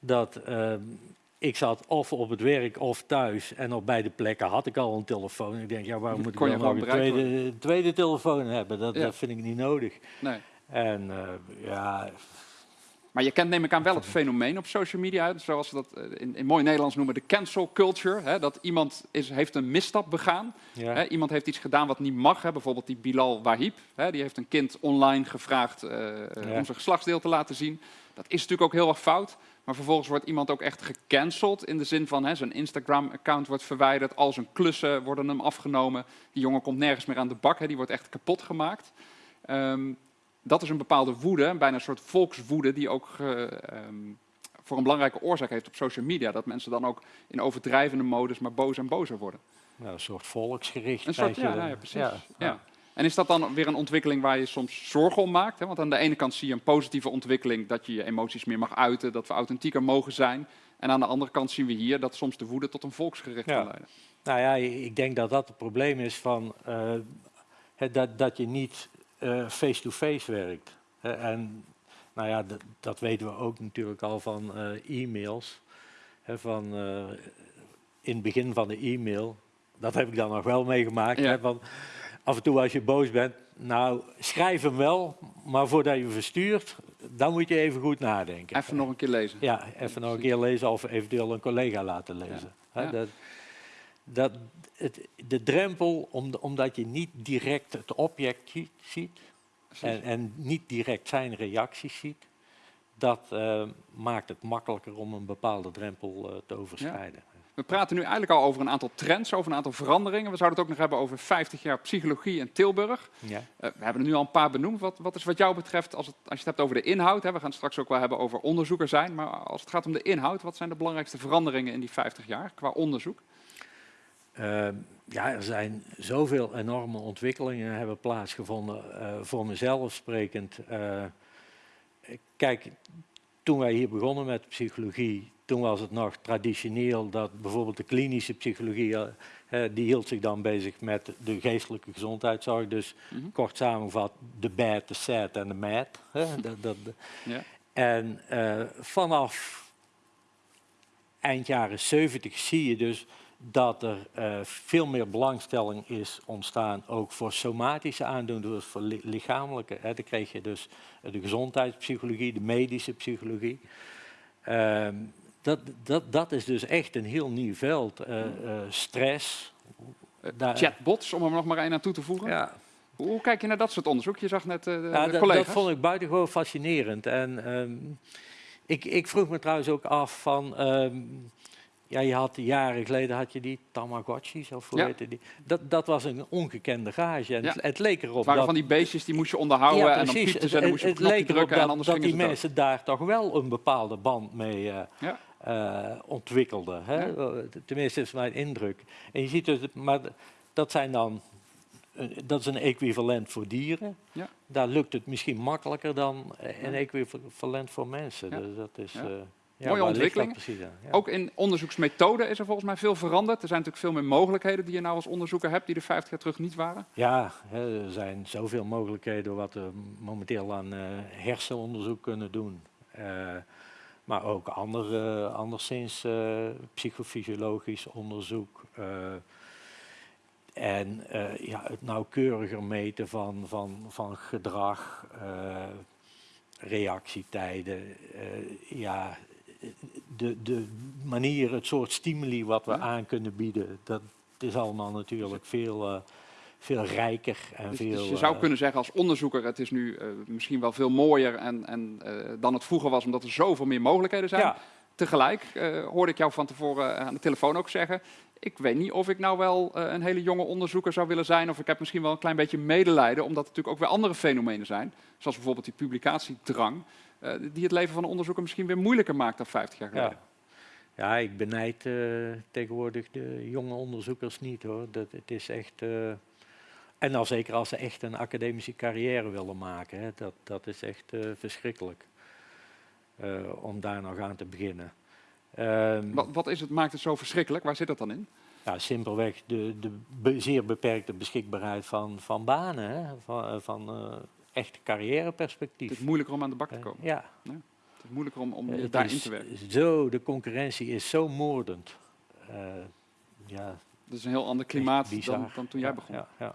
S10: dat ehm, ik zat of op het werk of thuis en op beide plekken had ik al een telefoon. Ik denk, ja, waarom moet ik dan nog een tweede, tweede telefoon hebben? Dat,
S1: Ja.
S10: dat vind ik niet nodig.
S1: Nee.
S10: En eh, ja,
S1: Maar je kent neem ik aan wel het fenomeen op social media, zoals we dat eh, in, in mooi Nederlands noemen, de cancel culture. Hè, dat iemand is, heeft een misstap begaan.
S10: ja.
S1: Hè, iemand heeft iets gedaan wat niet mag. Hè, bijvoorbeeld die Bilal Wahib. Hè, die heeft een kind online gevraagd eh, eh,
S10: Ja.
S1: om zijn geslachtsdeel te laten zien. Dat is natuurlijk ook heel erg fout. Maar vervolgens wordt iemand ook echt gecanceld. In de zin van hè, zijn Instagram-account wordt verwijderd. Al zijn klussen worden hem afgenomen. Die jongen komt nergens meer aan de bak. Hè, die wordt echt kapot gemaakt. Ehm, dat is een bepaalde woede, bijna een soort volkswoede, die ook eh, ehm, voor een belangrijke oorzaak heeft op social media. Dat mensen dan ook in overdrijvende modus maar boos en bozer worden.
S10: Een soort volksgericht.
S1: Een soort, ja, ja, precies. Ja, En is dat dan weer een ontwikkeling waar je soms zorgen om maakt? Hè? Want aan de ene kant zie je een positieve ontwikkeling dat je je emoties meer mag uiten, dat we authentieker mogen zijn. En aan de andere kant zien we hier dat soms de woede tot een volksgericht kan leiden.
S10: Nou ja, ik denk dat dat het probleem is van uh, dat, dat je niet eh, face-to-face -face werkt. en nou ja, dat weten we ook natuurlijk al van uh, e-mails. van, in het begin van de e-mail, dat heb ik dan nog wel meegemaakt. Ja. van, af en toe als je boos bent, nou schrijf hem wel, maar voordat je verstuurt, dan moet je even goed nadenken.
S1: Even nog een keer lezen.
S10: Ja, even nog een keer lezen of eventueel een collega laten lezen. Ja. Dat, dat, het, de drempel, om, omdat je niet direct het object ziet en, en, niet direct zijn reacties ziet, dat uh, maakt het makkelijker om een bepaalde drempel uh, te overschrijden.
S1: We praten nu eigenlijk al over een aantal trends, over een aantal veranderingen. We zouden het ook nog hebben over 50 jaar psychologie in Tilburg. Ja. Uh, we hebben er nu al een paar benoemd. Wat, wat is wat jou betreft, als, het, als je het hebt over de inhoud, hè, we gaan het straks ook wel hebben over onderzoeker zijn, maar als het gaat om de inhoud, wat zijn de belangrijkste veranderingen in die 50 jaar qua onderzoek?
S10: Uh, ja, er zijn zoveel enorme ontwikkelingen hebben plaatsgevonden. Uh, voor mezelf sprekend. Uh, kijk, toen wij hier begonnen met psychologie, toen was het nog traditioneel dat bijvoorbeeld de klinische psychologie, die hield zich dan bezig met de geestelijke gezondheidszorg. Dus mm -hmm. kort samengevat, de bad, de sad en de mad. dat, dat, ja. En vanaf eind jaren 70 zie je dus dat er uh, veel meer belangstelling is ontstaan, ook voor somatische aandoeningen, dus voor li lichamelijke. Hè. Dan kreeg je dus de gezondheidspsychologie, de medische psychologie. Uh, dat, dat, dat is dus echt een heel nieuw veld. Uh, stress.
S1: Chatbots, om er nog maar één aan toe te voegen. Ja. Hoe kijk je naar dat soort onderzoek? Je zag net de, ja, de
S10: collega's. Dat vond ik buitengewoon fascinerend. En um, ik, ik, vroeg me trouwens ook af van... Um, ja, je had jaren geleden had je die Tamagotchis, of hoe ja. heette die? Dat, dat was een ongekende gage. En het, het, leek erop het
S1: waren
S10: dat...
S1: van die beestjes die moest je onderhouden ja, en dan piepte ze en dan moest je het leek drukken
S10: dat, dat die mensen daar toch wel een bepaalde band mee uh, ja. uh, ontwikkelden. Hè? Tenminste, is mijn indruk. En je ziet dus, maar dat zijn dan dat is een equivalent voor dieren. Ja. Daar lukt het misschien makkelijker dan een equivalent voor mensen. Dus dat is, uh,
S1: ja, Mooie ontwikkeling. Ook in onderzoeksmethode is er volgens mij veel veranderd. Er zijn natuurlijk veel meer mogelijkheden die je nou als onderzoeker hebt, die er 50 jaar terug niet waren.
S10: Ja, er zijn zoveel mogelijkheden wat we momenteel aan uh, hersenonderzoek kunnen doen. Uh, maar ook andere, anderszins uh, psychofysiologisch onderzoek. en ja, het nauwkeuriger meten van, van, van gedrag, reactietijden. ja, de, de manier, het soort stimuli wat we aan kunnen bieden, dat is allemaal natuurlijk veel, uh, veel rijker. En
S1: dus,
S10: veel,
S1: dus je zou uh, kunnen zeggen als onderzoeker, het is nu uh, misschien wel veel mooier en, en, dan het vroeger was, omdat er zoveel meer mogelijkheden zijn. Ja. Tegelijk hoorde ik jou van tevoren aan de telefoon ook zeggen, ik weet niet of ik nou wel een hele jonge onderzoeker zou willen zijn, of ik heb misschien wel een klein beetje medelijden, omdat er natuurlijk ook weer andere fenomenen zijn, zoals bijvoorbeeld die publicatiedrang. Uh, die het leven van een onderzoeker misschien weer moeilijker maakt dan 50 jaar geleden.
S10: Ja, ja ik benijd uh, tegenwoordig de jonge onderzoekers niet hoor. Dat, het is echt. Uh, en al zeker als ze echt een academische carrière willen maken. Hè, dat, dat is echt verschrikkelijk. om daar nog aan te beginnen.
S1: Um, wat, wat, is het, maakt het zo verschrikkelijk? Waar zit dat dan in?
S10: Ja, simpelweg de, de be zeer beperkte beschikbaarheid van, van banen. Hè, van, van echt carrièreperspectief.
S1: Het is moeilijker om aan de bak te
S10: Uh,
S1: komen.
S10: ja.
S1: ja. Het is moeilijker om, om uh, daarin te werken.
S10: Zo, de concurrentie is zo moordend. Uh, ja,
S1: dat is een heel ander klimaat dan, dan, toen jij begon. Ja, ja.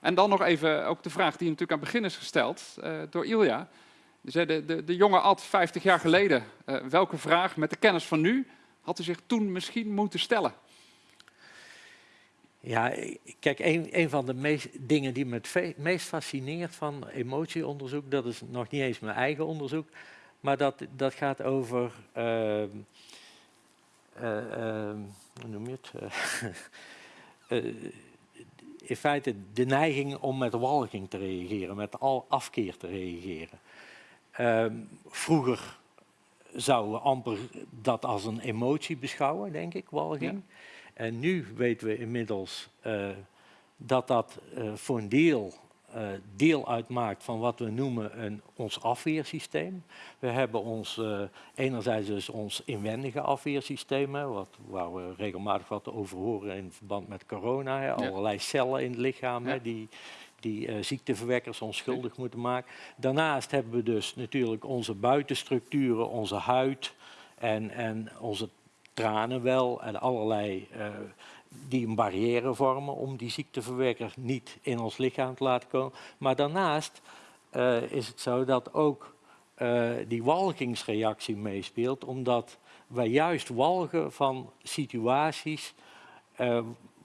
S1: En dan nog even ook de vraag die natuurlijk aan het begin is gesteld door Ilja. De, de, de jonge Ad, 50 jaar geleden, welke vraag met de kennis van nu had u zich toen misschien moeten stellen?
S10: Ja, kijk, een, van de meest, dingen die me het meest fascineert van emotieonderzoek, dat is nog niet eens mijn eigen onderzoek, maar dat, dat gaat over, uh, uh, uh, hoe noem je het? Eh, in feite de neiging om met walging te reageren, met al afkeer te reageren. Ehm, vroeger zouden we amper dat als een emotie beschouwen, denk ik, walging. En nu weten we inmiddels eh, dat dat eh, voor een deel eh, deel uitmaakt van wat we noemen een, ons afweersysteem. We hebben ons, uh, enerzijds dus ons inwendige afweersysteem, hè, wat, waar we regelmatig wat over horen in verband met corona. Hè, allerlei cellen in het lichaam hè, die, die uh, ziekteverwekkers onschuldig moeten maken. Daarnaast hebben we dus natuurlijk onze buitenstructuren, onze huid en, en onze tranen wel en allerlei die een barrière vormen om die ziekteverwekker niet in ons lichaam te laten komen. Maar daarnaast uh, is het zo dat ook uh, die walgingsreactie meespeelt, omdat wij juist walgen van situaties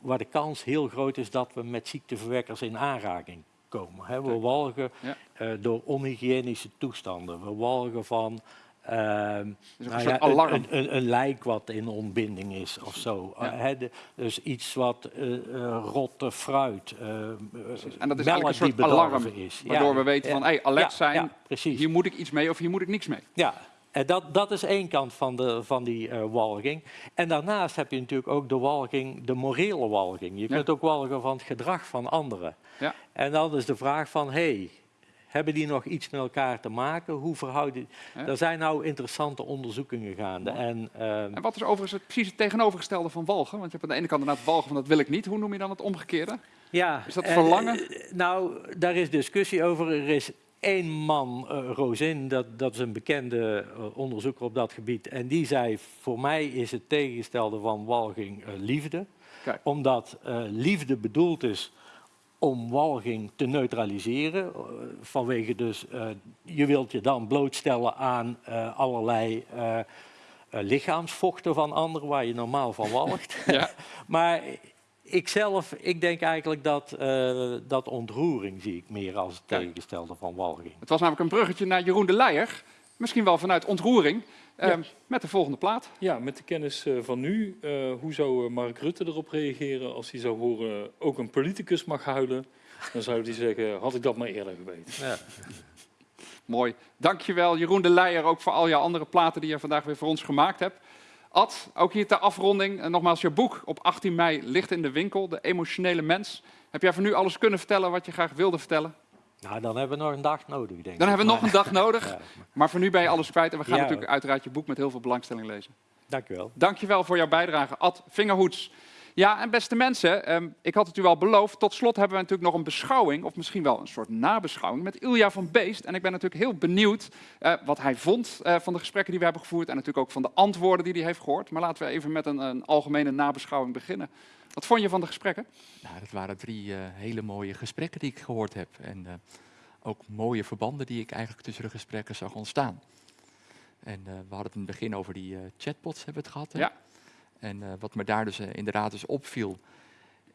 S10: waar de kans heel groot is dat we met ziekteverwekkers in aanraking komen. Hè. We walgen ja. door onhygiënische toestanden, we walgen van
S1: uh, nou ja, alarm.
S10: Een, een, een, lijk wat in ontbinding is of zo. Ja. Uh, de, dus iets wat uh, rotte fruit,
S1: en dat is eigenlijk een soort alarm, is. waardoor ja. we weten van hey, alert zijn, hier moet ik iets mee of hier moet ik niks mee.
S10: Ja, en dat, dat is één kant van, de, van die walging. En daarnaast heb je natuurlijk ook de walging, de morele walging. Je kunt ook walgen van het gedrag van anderen. Ja. En dan is de vraag van, hey, hebben die nog iets met elkaar te maken? Hoe verhouden... Ja. Er zijn nou interessante onderzoekingen gaande. En, uh...
S1: en wat is overigens het, precies het tegenovergestelde van walgen? Want je hebt aan de ene kant inderdaad walgen van dat wil ik niet. Hoe noem je dan het omgekeerde?
S10: Ja,
S1: is dat verlangen?
S10: Uh, nou, daar is discussie over. Er is één man, uh, Rosin, dat, dat is een bekende uh, onderzoeker op dat gebied. En die zei, voor mij is het tegengestelde van walging liefde. Kijk. Omdat liefde bedoeld is om walging te neutraliseren. Uh, vanwege dus, uh, je wilt je dan blootstellen aan uh, allerlei lichaamsvochten van anderen waar je normaal van walgt. ja. maar ik zelf, ik denk eigenlijk dat, dat ontroering zie ik meer als het tegengestelde van walging.
S1: Het was namelijk een bruggetje naar Jeroen de Leijer. Misschien wel vanuit ontroering. Ja. Um, met de volgende plaat.
S6: Ja, met de kennis uh, van nu. Uh, hoe zou uh, Mark Rutte erop reageren als hij zou horen ook een politicus mag huilen? Dan zou hij zeggen, had ik dat maar eerder geweten. Ja.
S1: Mooi. Dankjewel Jeroen de Leijer ook voor al je andere platen die je vandaag weer voor ons gemaakt hebt. Ad, ook hier ter afronding. En nogmaals, je boek op 18 mei ligt in de winkel, De Emotionele Mens. Heb jij voor nu alles kunnen vertellen wat je graag wilde vertellen?
S10: Nou, dan hebben we nog een dag nodig, denk ik.
S1: Dan hebben we nog een dag nodig. Maar voor nu ben je alles kwijt. En we gaan ja, natuurlijk uiteraard je boek met heel veel belangstelling lezen.
S10: Dank je wel.
S1: Dank je wel voor jouw bijdrage, Ad Vingerhoets. Ja, en beste mensen, um, ik had het u al beloofd. Tot slot hebben we natuurlijk nog een beschouwing, of misschien wel een soort nabeschouwing, met Ilja van Beest. En ik ben natuurlijk heel benieuwd uh, wat hij vond uh, van de gesprekken die we hebben gevoerd. En natuurlijk ook van de antwoorden die hij heeft gehoord. Maar laten we even met een, een algemene nabeschouwing beginnen. Wat vond je van de gesprekken?
S2: Nou, dat waren drie uh, hele mooie gesprekken die ik gehoord heb. En ook mooie verbanden die ik eigenlijk tussen de gesprekken zag ontstaan. En we hadden het in het begin over die chatbots hebben we het gehad. Hè?
S1: Ja.
S2: En wat me daar dus inderdaad dus opviel,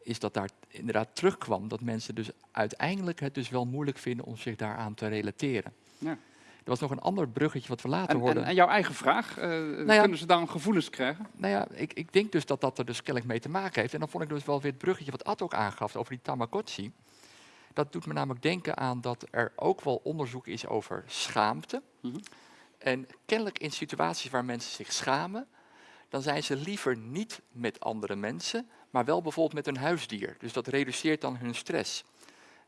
S2: is dat daar inderdaad terugkwam dat mensen dus uiteindelijk het dus wel moeilijk vinden om zich daaraan te relateren.
S1: Ja.
S2: Er was nog een ander bruggetje wat we later
S1: en,
S2: hoorden.
S1: En, en, jouw eigen vraag, uh, nou ja, kunnen ze dan gevoelens krijgen?
S2: Nou ja, ik, ik, denk dus dat dat er dus kennelijk mee te maken heeft. En dan vond ik dus wel weer het bruggetje wat Ad ook aangaf over die Tamagotchi. Dat doet me namelijk denken aan dat er ook wel onderzoek is over schaamte. Mm -hmm. En kennelijk in situaties waar mensen zich schamen, dan zijn ze liever niet met andere mensen, maar wel bijvoorbeeld met een huisdier. Dus dat reduceert dan hun stress.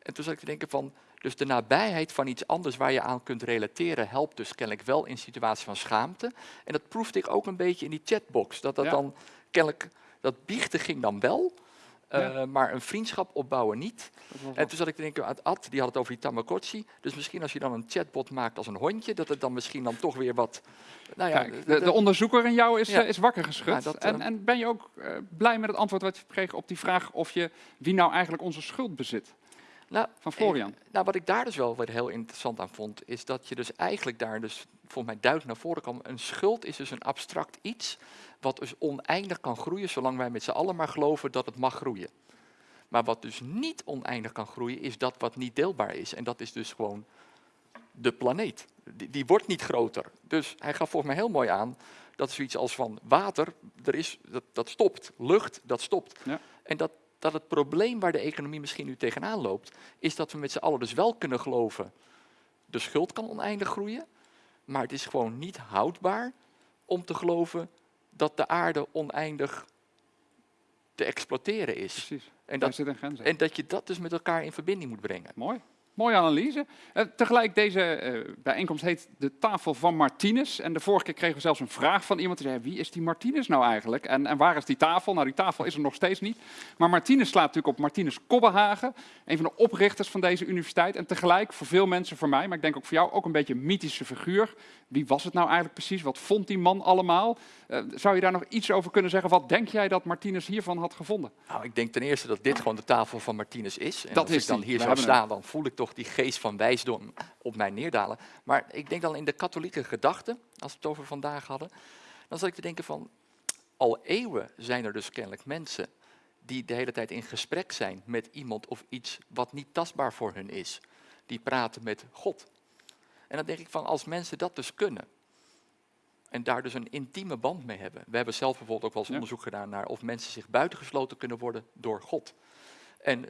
S2: En toen zat ik te denken van, dus de nabijheid van iets anders waar je aan kunt relateren, helpt dus kennelijk wel in situaties van schaamte. En dat proefde ik ook een beetje in die chatbox. Dat dat ja. dan kennelijk, dat biechten ging dan wel, ja. uh, maar een vriendschap opbouwen niet. En toen zat ik te denken, aan Ad, die had het over die Tamagotchi. Dus misschien als je dan een chatbot maakt als een hondje, dat het dan misschien dan toch weer wat...
S1: Nou ja, Kijk, de, de, onderzoeker in jou is, ja. uh, is wakker geschud. Ja, dat, en, uh, en, ben je ook blij met het antwoord wat je kreeg op die vraag of je wie nou eigenlijk onze schuld bezit?
S2: Nou,
S1: van Florian.
S2: Eh, nou, wat ik daar dus wel weer heel interessant aan vond, is dat je dus eigenlijk daar dus volgens mij duidelijk naar voren kwam. Een schuld is dus een abstract iets wat dus oneindig kan groeien, zolang wij met z'n allen maar geloven dat het mag groeien. Maar wat dus niet oneindig kan groeien, is dat wat niet deelbaar is. En dat is dus gewoon de planeet. Die, die wordt niet groter. Dus hij gaf volgens mij heel mooi aan dat zoiets als van water, er is, dat, dat stopt. Lucht, dat stopt.
S1: Ja.
S2: En dat, dat het probleem waar de economie misschien nu tegenaan loopt, is dat we met z'n allen dus wel kunnen geloven, de schuld kan oneindig groeien, maar het is gewoon niet houdbaar om te geloven dat de aarde oneindig te exploiteren is.
S1: Precies.
S2: En dat, en dat je dat dus met elkaar in verbinding moet brengen.
S1: Mooi. Mooie analyse. Eh, tegelijk, deze eh, bijeenkomst heet de tafel van Martinez. En de vorige keer kregen we zelfs een vraag van iemand die zei, wie is die Martinez nou eigenlijk? En, en waar is die tafel? Nou, die tafel is er nog steeds niet. Maar Martinez slaat natuurlijk op Martinez Kobbenhagen, een van de oprichters van deze universiteit. En tegelijk, voor veel mensen, voor mij, maar ik denk ook voor jou, ook een beetje een mythische figuur. Wie was het nou eigenlijk precies? Wat vond die man allemaal? Eh, zou je daar nog iets over kunnen zeggen? Wat denk jij dat Martinez hiervan had gevonden?
S2: Nou, ik denk ten eerste dat dit gewoon de tafel van Martinez is. En
S1: Dat
S2: als
S1: is
S2: ik dan
S1: die.
S2: hier zou staan, dan voel ik toch die geest van wijsdom op mij neerdalen. Maar ik denk dan in de katholieke gedachte, als we het over vandaag hadden, dan zat ik te denken van, al eeuwen zijn er dus kennelijk mensen die de hele tijd in gesprek zijn met iemand of iets wat niet tastbaar voor hun is. Die praten met God. En dan denk ik van, als mensen dat dus kunnen, en daar dus een intieme band mee hebben. We hebben zelf bijvoorbeeld ook wel eens
S1: Ja.
S2: onderzoek gedaan naar of mensen zich buitengesloten kunnen worden door God. En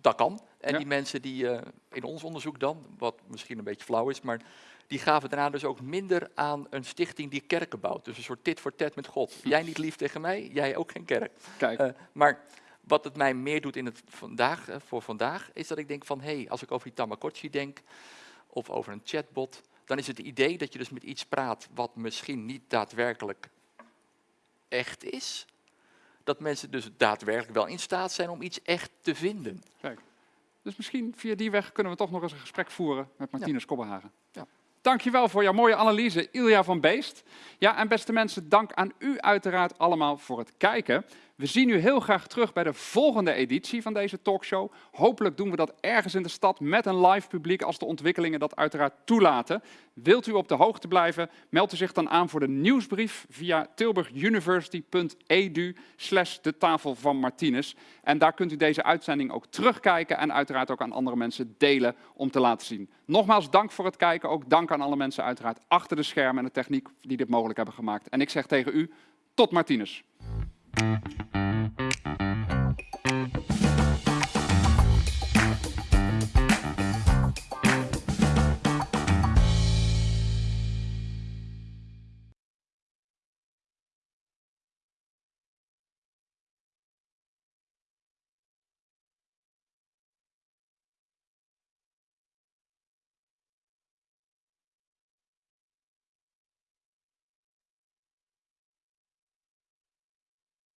S2: dat kan. En
S1: Ja.
S2: die mensen die eh, in ons onderzoek dan, wat misschien een beetje flauw is, maar die gaven daarna dus ook minder aan een stichting die kerken bouwt. Dus een soort tit voor tat met God. Jij niet lief tegen mij, jij ook geen kerk.
S1: Kijk,
S2: Eh, maar wat het mij meer doet in het vandaag, eh, voor vandaag, is dat ik denk van, hé, hey, als ik over die Tamagotchi denk, of over een chatbot, dan is het idee dat je dus met iets praat wat misschien niet daadwerkelijk echt is, dat mensen dus daadwerkelijk wel in staat zijn om iets echt te vinden.
S1: Kijk. Dus misschien via die weg kunnen we toch nog eens een gesprek voeren met Martinus Kobbenhagen.
S2: Ja.
S1: Dankjewel voor jouw mooie analyse, Ilja van Beest. Ja, en beste mensen, dank aan u uiteraard allemaal voor het kijken. We zien u heel graag terug bij de volgende editie van deze talkshow. Hopelijk doen we dat ergens in de stad met een live publiek als de ontwikkelingen dat uiteraard toelaten. Wilt u op de hoogte blijven, meld u zich dan aan voor de nieuwsbrief via tilburguniversity.edu slash de tafel van Martinez. En daar kunt u deze uitzending ook terugkijken en uiteraard ook aan andere mensen delen om te laten zien. Nogmaals dank voor het kijken, ook dank aan alle mensen uiteraard achter de schermen en de techniek die dit mogelijk hebben gemaakt. En ik zeg tegen u, tot Martinez. Música